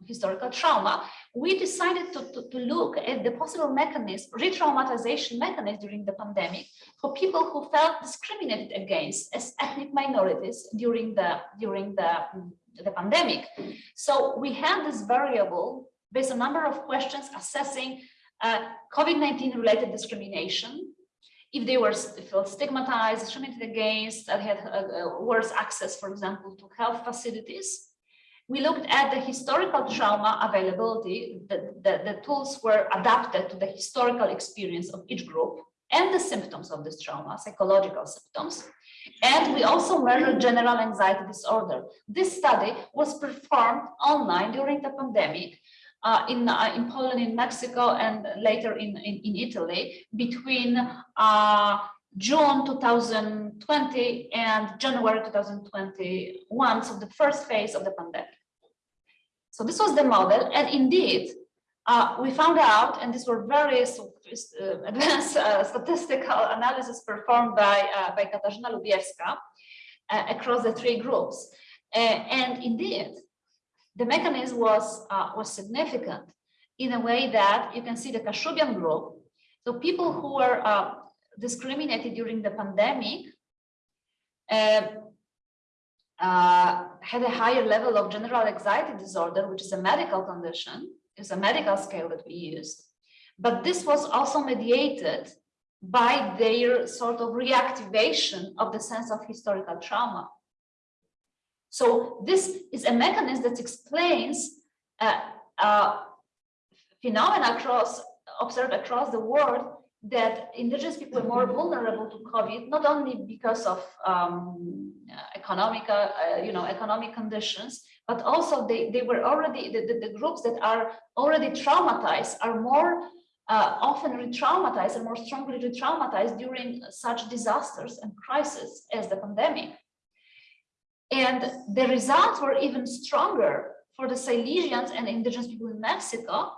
historical trauma. We decided to, to, to, look at the possible mechanism, re-traumatization mechanism during the pandemic for people who felt discriminated against as ethnic minorities during the, during the, the pandemic. So we had this variable based on a number of questions assessing uh, COVID-19 related discrimination, if they were felt stigmatized, discriminated against, had uh, worse access, for example, to health facilities. We looked at the historical trauma availability, the, the, the tools were adapted to the historical experience of each group and the symptoms of this trauma, psychological symptoms. And we also measured general anxiety disorder. This study was performed online during the pandemic uh, in, uh, in Poland, in Mexico, and later in, in, in Italy between uh, June 2020 and January 2021, so the first phase of the pandemic. So this was the model, and indeed, uh, we found out, and these were very uh, advanced uh, statistical analysis performed by, by Katarzyna Lubiewska across the three groups. and indeed, the mechanism was, uh, was significant in a way that you can see the Kashubian group. So people who were uh, discriminated during the pandemic uh, had a higher level of general anxiety disorder, which is a medical condition, is a medical scale that we used. But this was also mediated by their sort of reactivation of the sense of historical trauma. So this is a mechanism that explains uh, uh, phenomena across observed across the world that indigenous people are more vulnerable to COVID, not only because of um, economic, uh, you know, economic conditions, but also they, they were already, the, the, the groups that are already traumatized are more uh, often re-traumatized and more strongly re-traumatized during such disasters and crises as the pandemic. And the results were even stronger for the Silesians and indigenous people in Mexico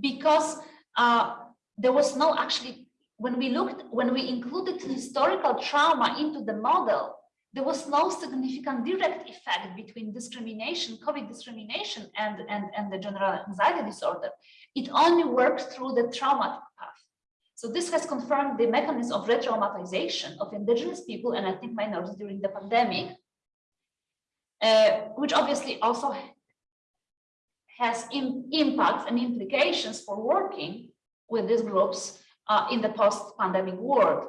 because uh, there was no actually, when we looked, when we included historical trauma into the model, there was no significant direct effect between discrimination, COVID discrimination and, and, and the general anxiety disorder. It only worked through the trauma path. So this has confirmed the mechanism of re-traumatization of indigenous people and ethnic minorities during the pandemic, uh, which obviously also has im- impacts and implications for working with these groups uh, in the post-pandemic world.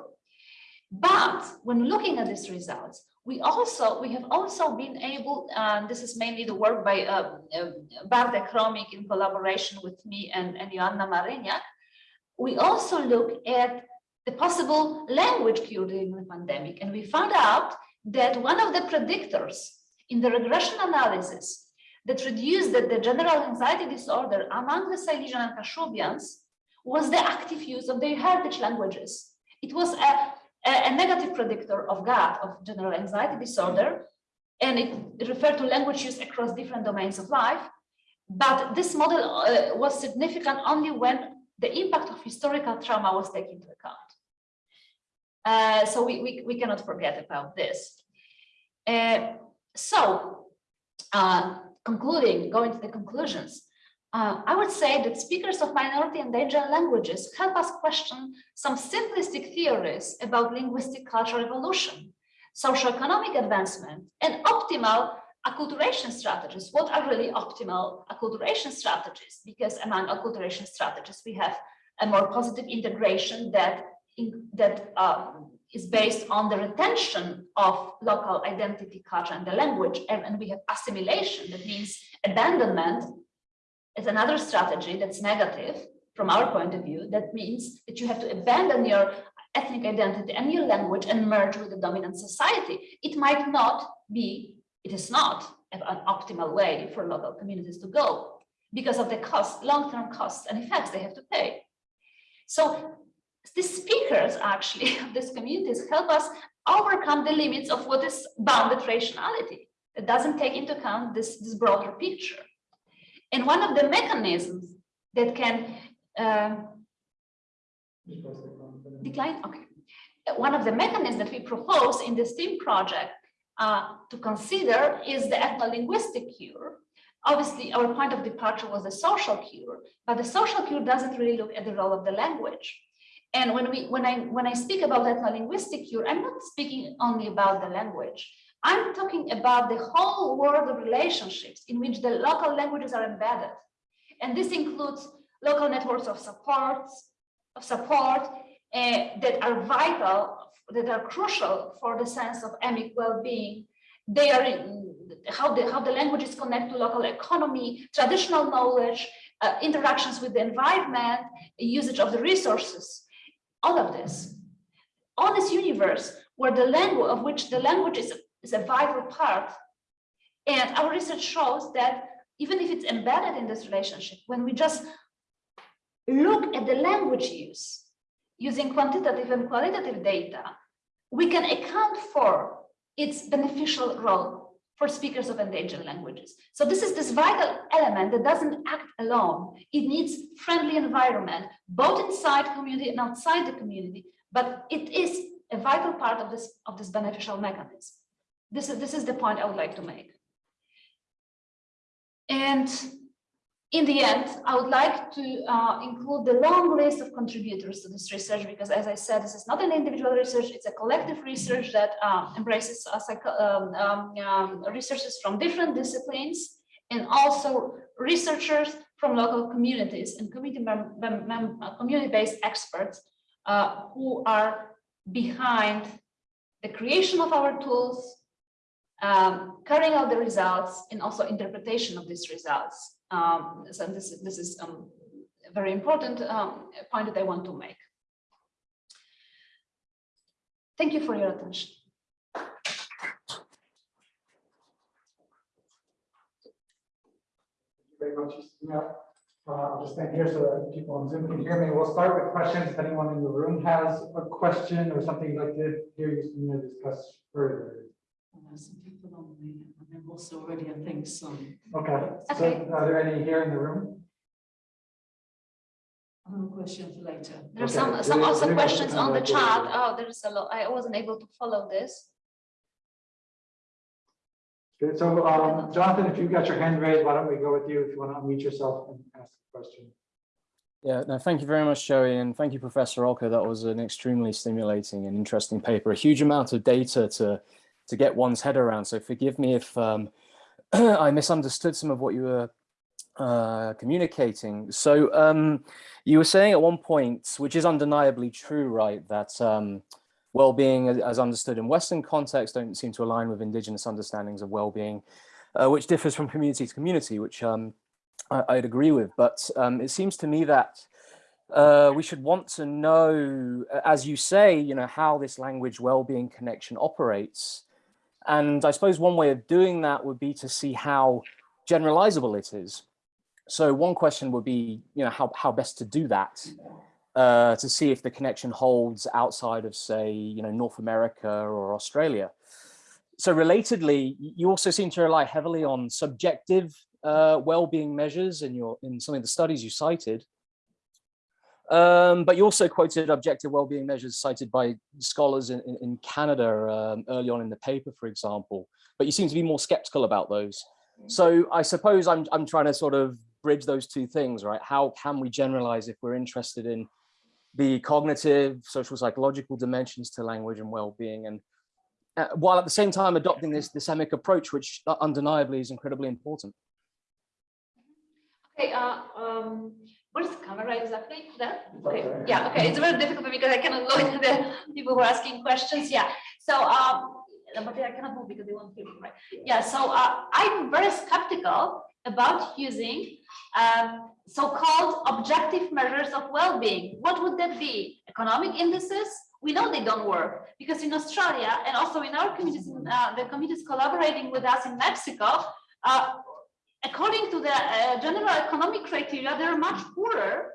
But when looking at these results, we also we have also been able, and this is mainly the work by uh, uh, Bartek Chromik in collaboration with me and, and Joanna Maryniak, we also look at the possible language cure during the pandemic, and we found out that one of the predictors in the regression analysis that reduced the, the general anxiety disorder among the Silesian and Kashubians was the active use of their heritage languages. It was a, a, negative predictor of GAD, of general anxiety disorder, and it referred to language use across different domains of life. But this model uh, was significant only when the impact of historical trauma was taken into account. Uh, so we, we, we cannot forget about this. Uh, so, uh, concluding, going to the conclusions, uh, I would say that speakers of minority and endangered languages help us question some simplistic theories about linguistic cultural evolution, socioeconomic advancement, and optimal acculturation strategies. What are really optimal acculturation strategies? Because among acculturation strategies, we have a more positive integration that, in, that um, is based on the retention of local identity, culture, and the language. And, and we have assimilation, that means abandonment is another strategy that's negative from our point of view. That means that you have to abandon your ethnic identity and your language and merge with the dominant society. It might not be, it is not an optimal way for local communities to go because of the cost, long-term costs and effects they have to pay. So the speakers actually of these communities help us overcome the limits of what is bounded rationality. It doesn't take into account this, this broader picture. And one of the mechanisms that can uh, decline, okay. One of the mechanisms that we propose in the STEAM project uh, to consider is the ethno-linguistic cure. Obviously, our point of departure was the social cure, but the social cure doesn't really look at the role of the language. And when we when I when I speak about ethno-linguistic cure, I'm not speaking only about the language. I'm talking about the whole world of relationships in which the local languages are embedded. And this includes local networks of supports, of support uh, that are vital, that are crucial for the sense of emic well-being. They are in, how the how the languages connect to local economy, traditional knowledge, uh, interactions with the environment, usage of the resources, all of this. All this universe where the language of which the language is is a vital part. And our research shows that even if it's embedded in this relationship, when we just look at the language use using quantitative and qualitative data, we can account for its beneficial role for speakers of endangered languages. So this is this vital element that doesn't act alone. It needs friendly environment, both inside community and outside the community, but it is a vital part of this, of this beneficial mechanism. This is, this is the point I would like to make. And in the end, I would like to uh, include the long list of contributors to this research, because as I said, this is not an individual research, it's a collective research that uh, embraces uh, um, um, um, researchers from different disciplines and also researchers from local communities and community-based experts uh, who are behind the creation of our tools, um, carrying out the results and also interpretation of these results. Um, so this, this is um, a very important um, point that I want to make. Thank you for your attention. very much. Uh, I'll just stand here so that people on Zoom can hear me. We'll start with questions. If anyone in the room has a question or something you'd like to hear you discuss further. Some people on the, and then also already, I think, some. Okay, so Okay. are there any here in the room? I have a question for later. There's Okay, some, some there- also there's questions on the like a- chat. Oh, there's a lot. I wasn't able to follow this. Good, so um, Jonathan, if you've got your hand raised, why don't we go with you if you want to unmute yourself and ask a question? Yeah, no, thank you very much, Joey, and thank you, Professor Olko. That was an extremely stimulating and interesting paper. A huge amount of data to to get one's head around. So forgive me if um, I misunderstood some of what you were uh, communicating. So um, you were saying at one point, which is undeniably true, right, that um, well-being as, understood in Western context don't seem to align with indigenous understandings of well-being, uh, which differs from community to community, which um, I, I'd agree with. But um, it seems to me that uh, we should want to know, as you say, you know, how this language well-being connection operates and I suppose one way of doing that would be to see how generalizable it is. So one question would be, you know, how, how best to do that uh, to see if the connection holds outside of, say, you know, North America or Australia. So relatedly, you also seem to rely heavily on subjective uh, well-being measures in your in some of the studies you cited. Um, but you also quoted objective well-being measures cited by scholars in, in, in Canada um, early on in the paper, for example, but you seem to be more skeptical about those. So I suppose I'm, I'm trying to sort of bridge those two things, right? How can we generalize if we're interested in the cognitive, social, psychological dimensions to language and well-being and uh, while at the same time adopting this, this emic approach, which undeniably is incredibly important. Okay, uh, um, what is the camera exactly? There? Okay. Yeah, okay. It's very difficult for me because I cannot look at the people who are asking questions. Yeah. So, um, but I cannot move because they won't hear me, right? Yeah. So uh, I'm very skeptical about using um, so-called objective measures of well-being. What would that be? Economic indices? We know they don't work because in Australia and also in our communities, uh, the communities collaborating with us in Mexico, uh, according to the uh, general economic criteria, they're much poorer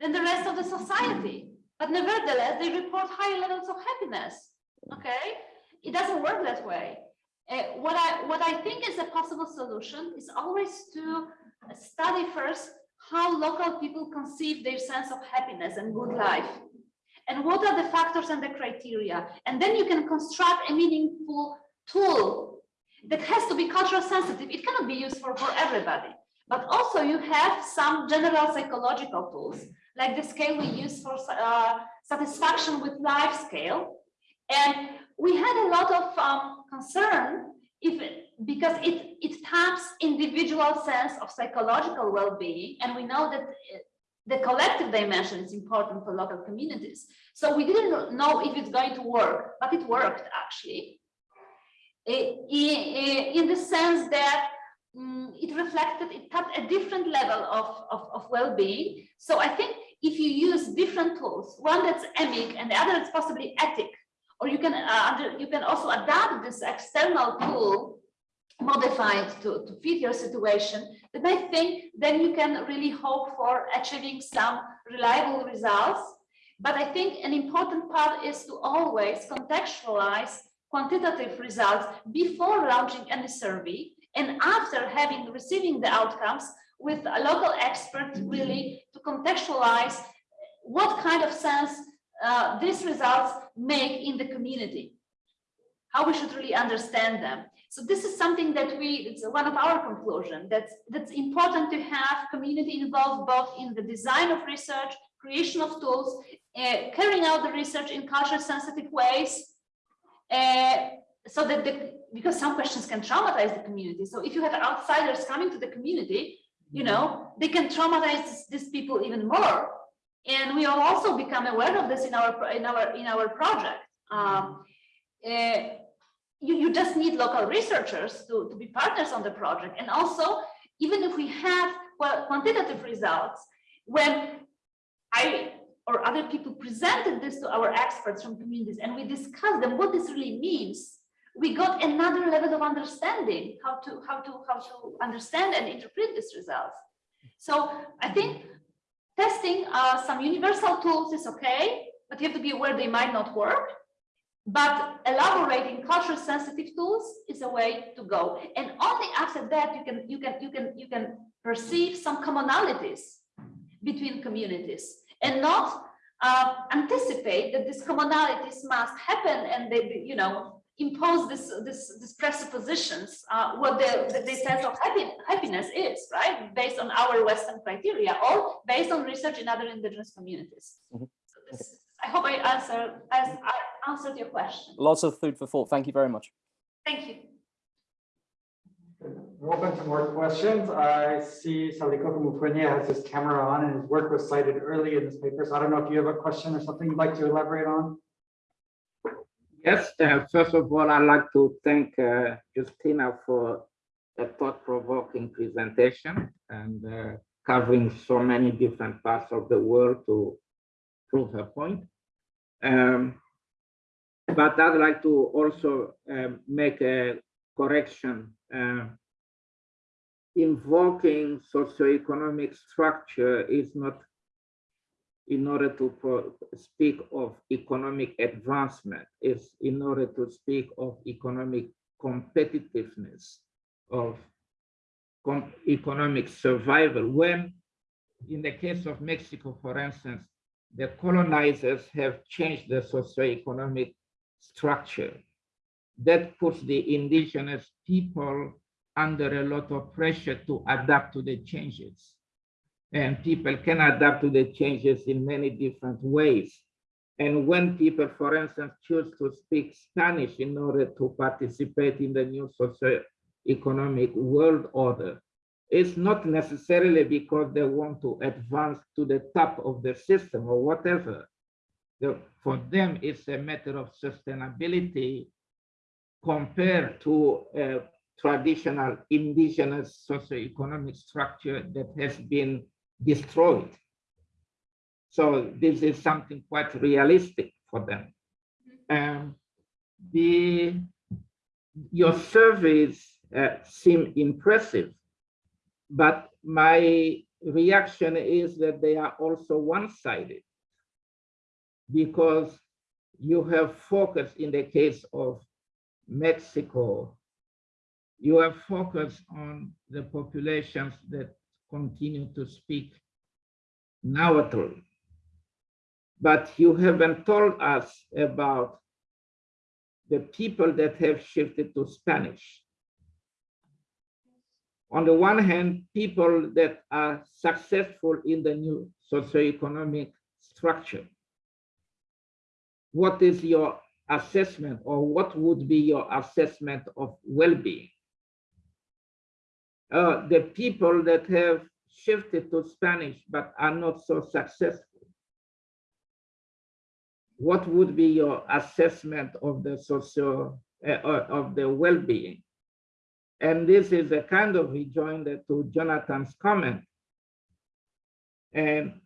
than the rest of the society. But nevertheless, they report higher levels of happiness. Okay, it doesn't work that way. Uh, what I what I think is a possible solution is always to study first how local people conceive their sense of happiness and good life and what are the factors and the criteria and then you can construct a meaningful tool that has to be cultural sensitive. It cannot be used for, for everybody. But also you have some general psychological tools, like the scale we use for uh, satisfaction with life scale. And we had a lot of um, concern if because it, it taps individual sense of psychological well-being. And we know that the collective dimension is important for local communities. So we didn't know if it's going to work, but it worked actually in the sense that um, it reflected, it had a different level of, of, of well-being. So I think if you use different tools, one that's emic and the other is possibly etic, or you can uh, under, you can also adapt this external tool modified to, to fit your situation, then I think then you can really hope for achieving some reliable results. But I think an important part is to always contextualize quantitative results before launching any survey and after having receiving the outcomes with a local expert really to contextualize what kind of sense uh, these results make in the community, how we should really understand them. So this is something that we, it's one of our conclusion, that's, that's important to have community involved both in the design of research, creation of tools, uh, carrying out the research in culture sensitive ways, uh, so that the, because some questions can traumatize the community. So if you have outsiders coming to the community, you know, they can traumatize these people even more. And we will also become aware of this in our in our in our project. Um, uh, you, you just need local researchers to, to be partners on the project. And also, even if we have well, quantitative results, when I or other people presented this to our experts from communities and we discussed them what this really means we got another level of understanding how to how to how to understand and interpret these results. So i think testing uh, some universal tools is okay but you have to be aware they might not work. But elaborating culture sensitive tools is a way to go. And only after that you can you can you can you can perceive some commonalities between communities and not uh, anticipate that these commonalities must happen and they, you know, impose this, this, this presuppositions, uh, what the, the, the sense of happy, happiness is, right? Based on our Western criteria or based on research in other indigenous communities. Mhm. So this- I hope I answered, as I answered your question. Lots of food for thought. Thank you very much. Thank you. We're open to more questions. I see Salikoko Mufwene has his camera on and his work was cited early in this paper. So I don't know if you have a question or something you'd like to elaborate on. Yes, uh, first of all, I'd like to thank uh, Justyna for a thought-provoking presentation and uh, covering so many different parts of the world to prove her point. Um, But I'd like to also um, make a correction. Uh, Invoking socioeconomic structure is not in order to speak of economic advancement, is in order to speak of economic competitiveness, of com- economic survival. When, in the case of Mexico, for instance, the colonizers have changed the socioeconomic structure. That puts the indigenous people under a lot of pressure to adapt to the changes and people can adapt to the changes in many different ways. And when people, for instance, choose to speak Spanish in order to participate in the new socio-economic world order, it's not necessarily because they want to advance to the top of the system or whatever. For them, it's a matter of sustainability compared to a traditional indigenous socioeconomic structure that has been destroyed. So this is something quite realistic for them. Um, the, your surveys uh, seem impressive, but my reaction is that they are also one-sided because you have focused in the case of Mexico, you have focused on the populations that continue to speak Nahuatl. But you haven't told us about the people that have shifted to Spanish. On the one hand, people that are successful in the new socioeconomic structure. What is your assessment or what would be your assessment of well-being? uh, the people that have shifted to Spanish but are not so successful. What would be your assessment of the social, uh, uh, of the well-being? And this is a kind of rejoinder to Jonathan's comment. And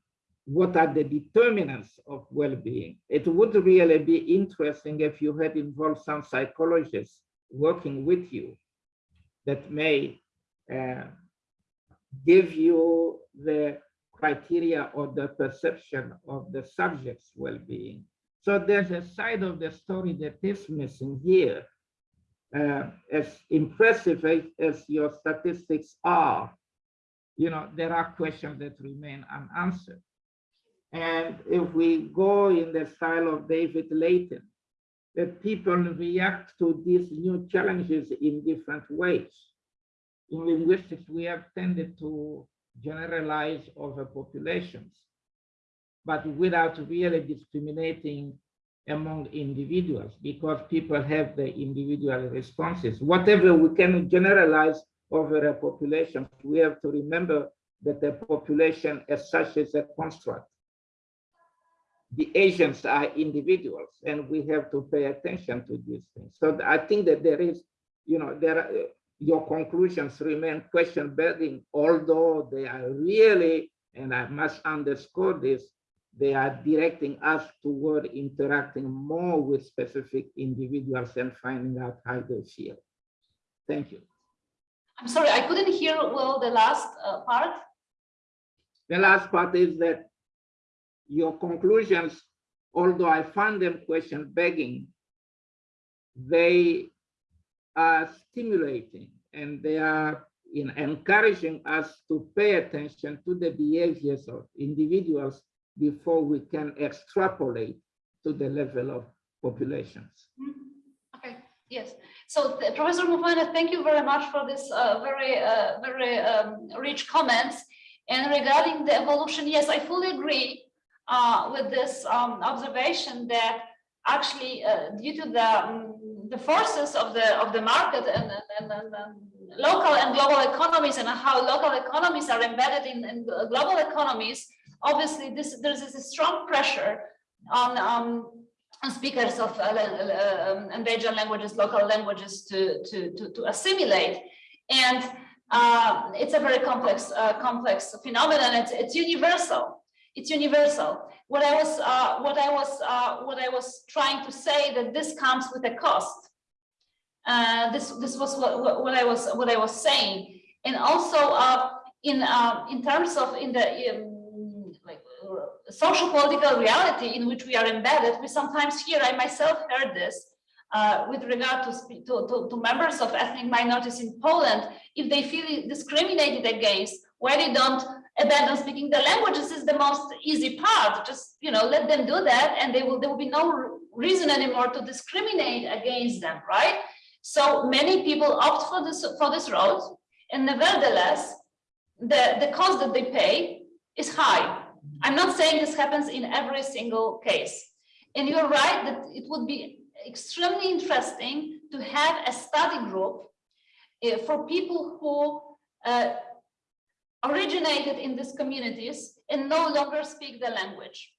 what are the determinants of well-being? It would really be interesting if you had involved some psychologists working with you that may uh, give you the criteria or the perception of the subject's well-being. So there's a side of the story that is missing here. Uh, as impressive as, as your statistics are, you know, there are questions that remain unanswered. And if we go in the style of David Laitin, that people react to these new challenges in different ways in linguistics, we have tended to generalize over populations, but without really discriminating among individuals because people have the individual responses. Whatever we can generalize over a population, we have to remember that the population as such is a construct. The Asians are individuals and we have to pay attention to these things. So I think that there is, you know, there are, your conclusions remain question begging, although they are really, and I must underscore this, they are directing us toward interacting more with specific individuals and finding out how they feel. Thank you. I'm sorry, I couldn't hear well the last uh, part. The last part is that your conclusions, although I find them question begging, they are stimulating and they are in encouraging us to pay attention to the behaviors of individuals before we can extrapolate to the level of populations. Okay, Yes, so Professor Mufwene, thank you very much for this uh, very, uh, very um, rich comments. And regarding the evolution, yes, I fully agree uh, with this um, observation that actually uh, due to the um, the forces of the of the market and, and, and, and local and global economies and how local economies are embedded in, in global economies, obviously this there's this strong pressure on um, speakers of uh, endangered languages, local languages to, to, to, to assimilate. And uh, it's a very complex, uh, complex phenomenon. It's, it's universal. It's universal. What I was, uh, what I was, uh, what I was trying to say that this comes with a cost. this, this was what, what, I was, what I was saying. And also in, in terms of in the um, social political reality in which we are embedded, we sometimes hear, I myself heard this, uh, with regard to, to, to, to, members of ethnic minorities in Poland, if they feel discriminated against, why they don't abandon speaking the languages is the most easy part. Just, you know, let them do that and they will, there will be no reason anymore to discriminate against them, right? So many people opt for this, for this road and nevertheless, the, the cost that they pay is high I'm not saying this happens in every single case. And you're right that it would be extremely interesting to have a study group uh, for people who uh, originated in these communities and no longer speak the language.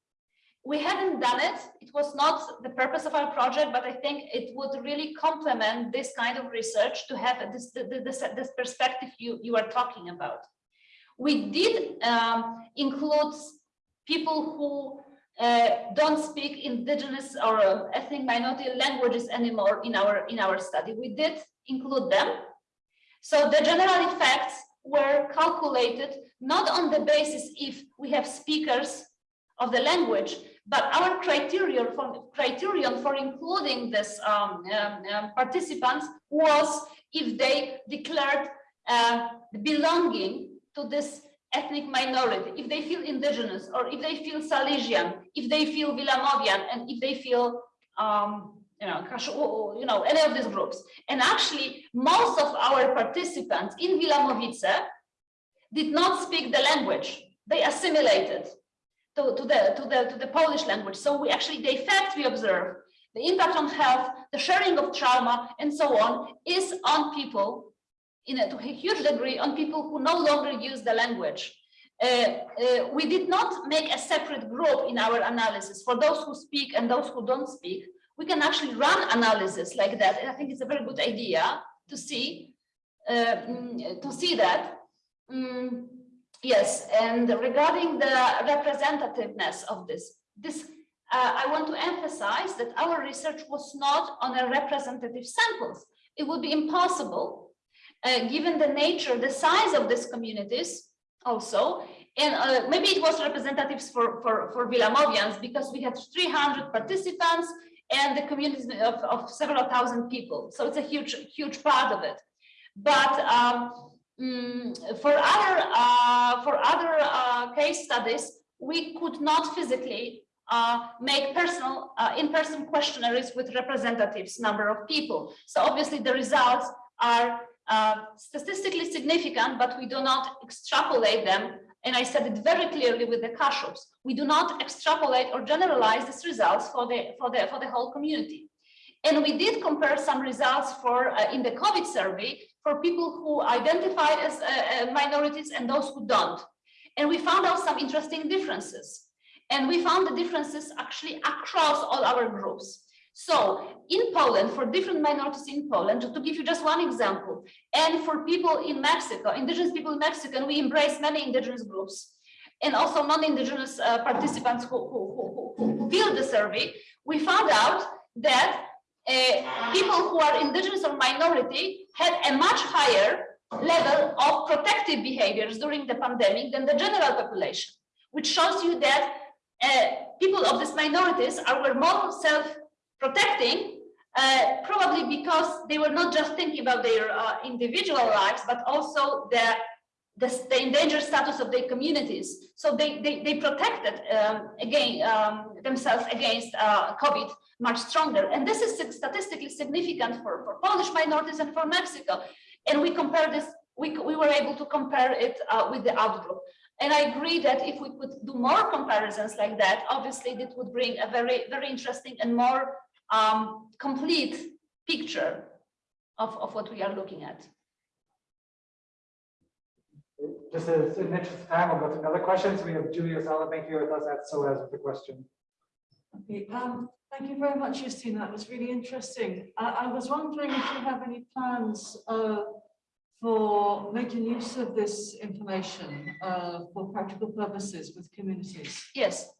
We haven't done it. It was not the purpose of our project, but I think it would really complement this kind of research to have this, this, this perspective you, you are talking about. We did um, include people who uh, don't speak indigenous or uh, ethnic minority languages anymore in our in our study. We did include them. So the general effects were calculated not on the basis if we have speakers of the language, but our criterion for criterion for including this um, um, um, participants was if they declared uh, belonging to this ethnic minority, if they feel indigenous or if they feel Silesian, if they feel Wilamowian, and if they feel, um, you know, you know, any of these groups. And actually, most of our participants in Wilamowice did not speak the language. They assimilated to, to, the, to, the, to the Polish language. So we actually, the effect we observe, the impact on health, the sharing of trauma, and so on, is on people in a, to a huge degree on people who no longer use the language. Uh, uh, we did not make a separate group in our analysis for those who speak and those who don't speak. We can actually run analysis like that, and I think it's a very good idea to see uh, to see that. Mm, yes, and regarding the representativeness of this, this uh, I want to emphasize that our research was not on a representative samples. It would be impossible uh, given the nature, the size of these communities also, and uh, maybe it was representatives for, for, for Wilamowians because we had 300 participants and the communities of, of several thousand people. So it's a huge, huge part of it. But um, mm, for other, uh, for other uh, case studies, we could not physically uh, make personal uh, in-person questionnaires with representatives number of people. So obviously the results are uh, statistically significant, but we do not extrapolate them. And I said it very clearly with the Kashubs. We do not extrapolate or generalize these results for the, for the, for the whole community. And we did compare some results for uh, in the COVID survey for people who identified as uh, uh minorities and those who don't. And we found out some interesting differences. And we found the differences actually across all our groups. So in Poland, for different minorities in Poland, to give you just one example, and for people in Mexico, indigenous people in Mexico, and we embrace many indigenous groups, and also non-indigenous uh, participants who, who, who, who filled the survey, we found out that uh, people who are indigenous or minority had a much higher level of protective behaviors during the pandemic than the general population, which shows you that uh, people of these minorities are were more self protecting, uh, probably because they were not just thinking about their uh, individual lives, but also the, the, the, endangered status of their communities. So they, they, they protected, um, again, um, themselves against uh, COVID much stronger. And this is statistically significant for, for Polish minorities and for Mexico. And we compare this, we, we were able to compare it uh, with the outgroup. And I agree that if we could do more comparisons like that, obviously it would bring a very, very interesting and more um, complete picture of, of what we are looking at. Just as in the interest of time, we'll go to another question. So we have Julia Sallabank here with us at SOAS with the question. Okay, um, thank you very much, Justyna. That was really interesting. I, I was wondering if you have any plans uh, for making use of this information uh, for practical purposes with communities. Yes,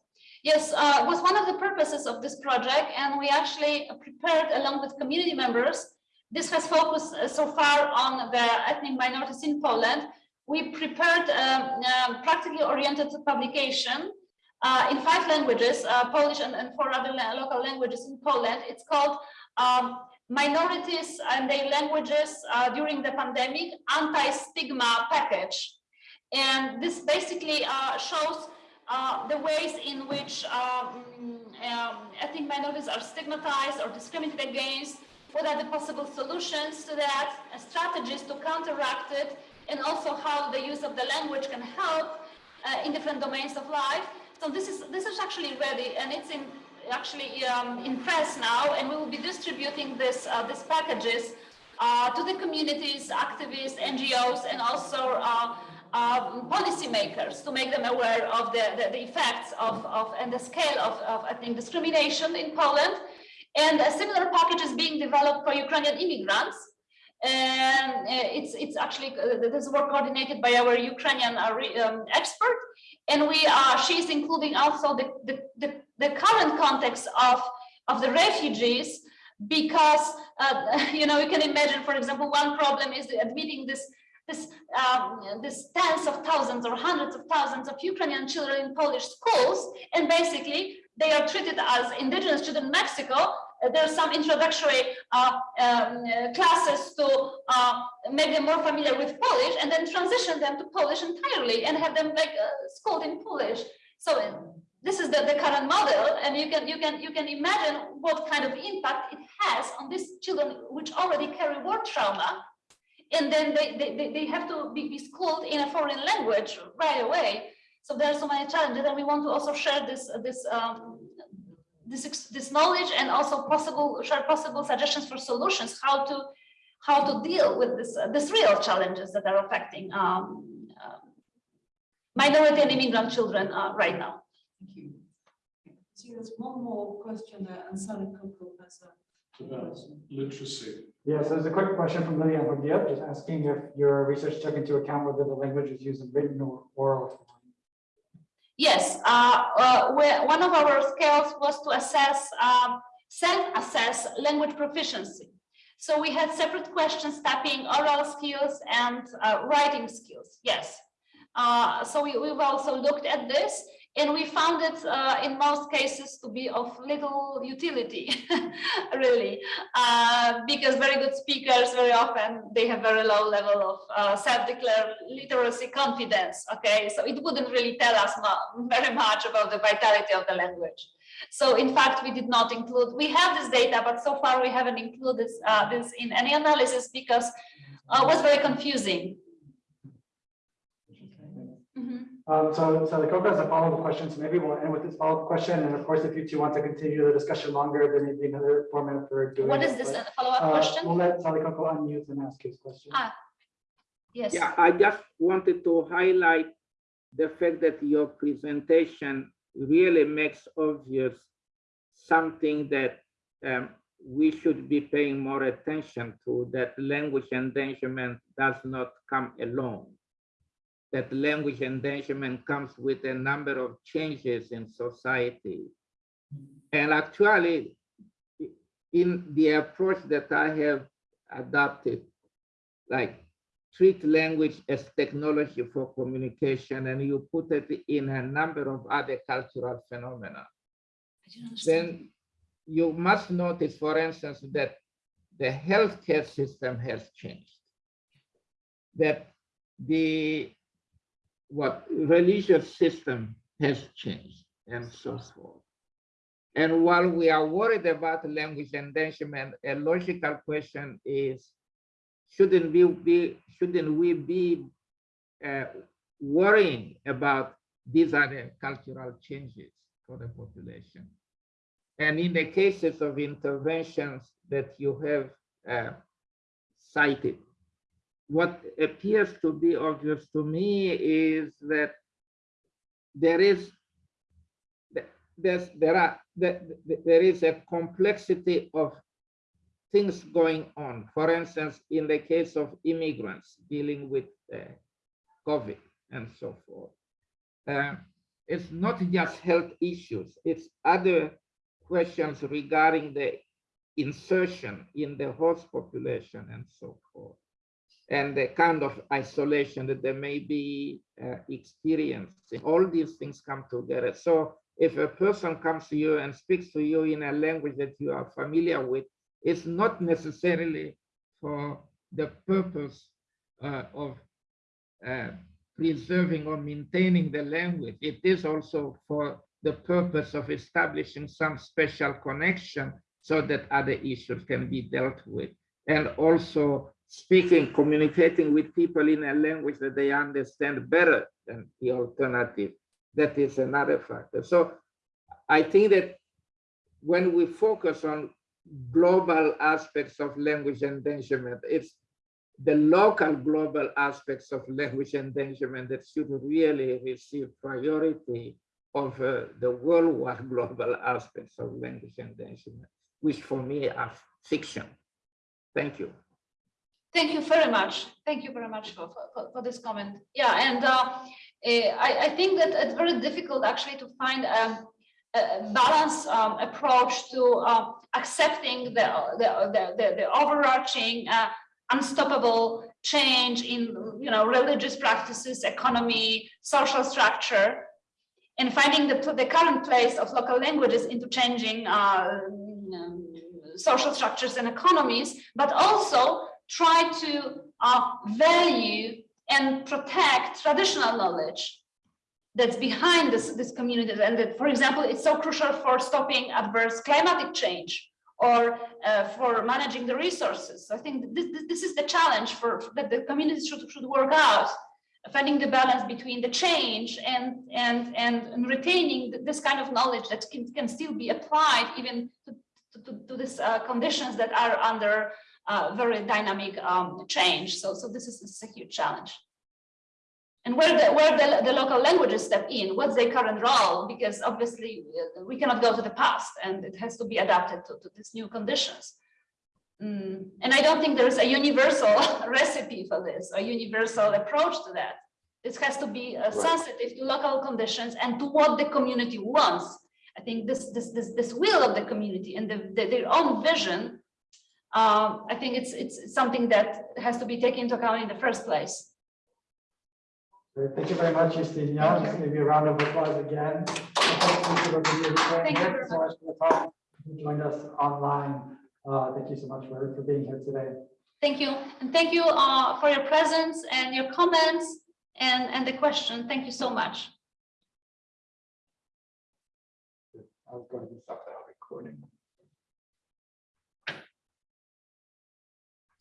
yes, uh, was one of the purposes of this project, and we actually prepared along with community members. This has focused uh, so far on the ethnic minorities in Poland. We prepared um, uh, practically oriented publication uh, in five languages, uh, Polish and, and four other local languages in Poland. It's called um, Minorities and Their Languages uh, During the Pandemic Anti-Stigma Package. And this basically shows uh, the ways in which um, um, ethnic minorities are stigmatized or discriminated against, what are the possible solutions to that, strategies to counteract it, and also how the use of the language can help uh, in different domains of life. So this is this is actually ready and it's in actually um, in press now, and we will be distributing this uh, these packages uh, to the communities, activists, NGOs, and also uh, um, policymakers to make them aware of the, the, the effects of, of, and the scale of, of, I think, discrimination in Poland. And a similar package is being developed for Ukrainian immigrants. And uh, it's, it's actually, uh, this work coordinated by our Ukrainian uh, um, expert. And we are, she's including also the, the, the, the current context of, of the refugees because, uh, you know, you can imagine, for example, one problem is admitting this this, um, this tens of thousands or hundreds of thousands of Ukrainian children in Polish schools, and basically they are treated as indigenous children in Mexico. Uh, There are some introductory uh, um, uh, classes to uh, make them more familiar with Polish, and then transition them to Polish entirely and have them like uh, schooled in Polish. So this is the, the current model, and you can you can you can imagine what kind of impact it has on these children which already carry war trauma and then they, they, they have to be, schooled in a foreign language right away. So there are so many challenges, and we want to also share this this um, this this knowledge and also possible share possible suggestions for solutions how to how to deal with this uh, this real challenges that are affecting um, uh, minority and immigrant children uh, right now. Thank you. See, there's one more question and Sally Coco has a about literacy. Yeah, so there's a quick question from Lilian Hordia, just asking if your research took into account whether the language is used in written or oral form. Yes, uh, uh, one of our scales was to assess, um, self-assess language proficiency. So we had separate questions tapping oral skills and uh, writing skills, yes. Uh, so we, we've also looked at this and we found it uh, in most cases to be of little utility, really, uh, because very good speakers very often they have very low level of uh, self-declared literacy confidence. Okay, so it wouldn't really tell us very much about the vitality of the language. So in fact, we did not include, we have this data, but so far we haven't included this, uh, this in any analysis because uh, it was very confusing. Um, so, so the Coco has a follow-up question, so maybe we'll end with this follow-up question, and of course, if you two want to continue the discussion longer, there may be another format for doing. What it, is this uh, follow-up uh, question? We'll let Salikoko unmute and ask his question. Ah, Yes. Yeah, I just wanted to highlight the fact that your presentation really makes obvious something that um, we should be paying more attention to, that language endangerment does not come alone. That language endangerment comes with a number of changes in society. And actually, in the approach that I have adopted, like treat language as technology for communication and you put it in a number of other cultural phenomena, I didn't understand. then you must notice, for instance, that the healthcare system has changed. That the what religious system has changed and so forth. And while we are worried about language endangerment, a logical question is, shouldn't we be, shouldn't we be uh, worrying about these other cultural changes for the population? And in the cases of interventions that you have uh, cited, what appears to be obvious to me is that there is there's there are there, there is a complexity of things going on. For instance, in the case of immigrants dealing with uh, COVID and so forth, uh, it's not just health issues; it's other questions regarding the insertion in the host population and so forth, and the kind of isolation that they may be uh, experiencing. All these things come together. So if a person comes to you and speaks to you in a language that you are familiar with, it's not necessarily for the purpose uh, of uh, preserving or maintaining the language. It is also for the purpose of establishing some special connection so that other issues can be dealt with. And also speaking, communicating with people in a language that they understand better than the alternative that is another factor. So I think that when we focus on global aspects of language endangerment, it's the local global aspects of language endangerment that should really receive priority over the worldwide global aspects of language endangerment, which for me are fiction. Thank you. Thank you very much. Thank you very much for, for, for this comment. Yeah, and uh, eh, I, I think that it's very difficult actually to find a, a balanced um, approach to uh, accepting the, the, the, the, the overarching uh, unstoppable change in you know religious practices, economy, social structure, and finding the, the current place of local languages into changing uh, um, social structures and economies, but also try to uh, value and protect traditional knowledge that's behind this, this community. And that, for example, it's so crucial for stopping adverse climatic change or uh, for managing the resources. I think this, this is the challenge for that the communities should, should work out, finding the balance between the change and, and, and retaining this kind of knowledge that can, can still be applied even to, to, to these uh, conditions that are under uh, very dynamic um, change. So, so this is, this is a huge challenge. And where the where the, the local languages step in, what's their current role? Because obviously uh, we cannot go to the past and it has to be adapted to, to these new conditions. Mm. And I don't think there is a universal recipe for this, a universal approach to that. This has to be uh, sensitive to local conditions and to what the community wants. I think this this this this will of the community and the, the, their own vision. Um, I think it's it's something that has to be taken into account in the first place. Thank you very much, Justine. Thank Just maybe a round of applause again. Thank you so much for the talk. You joined us online. Uh, thank you so much for, for being here today. Thank you. And thank you uh, for your presence and your comments and, and the question. Thank you so much.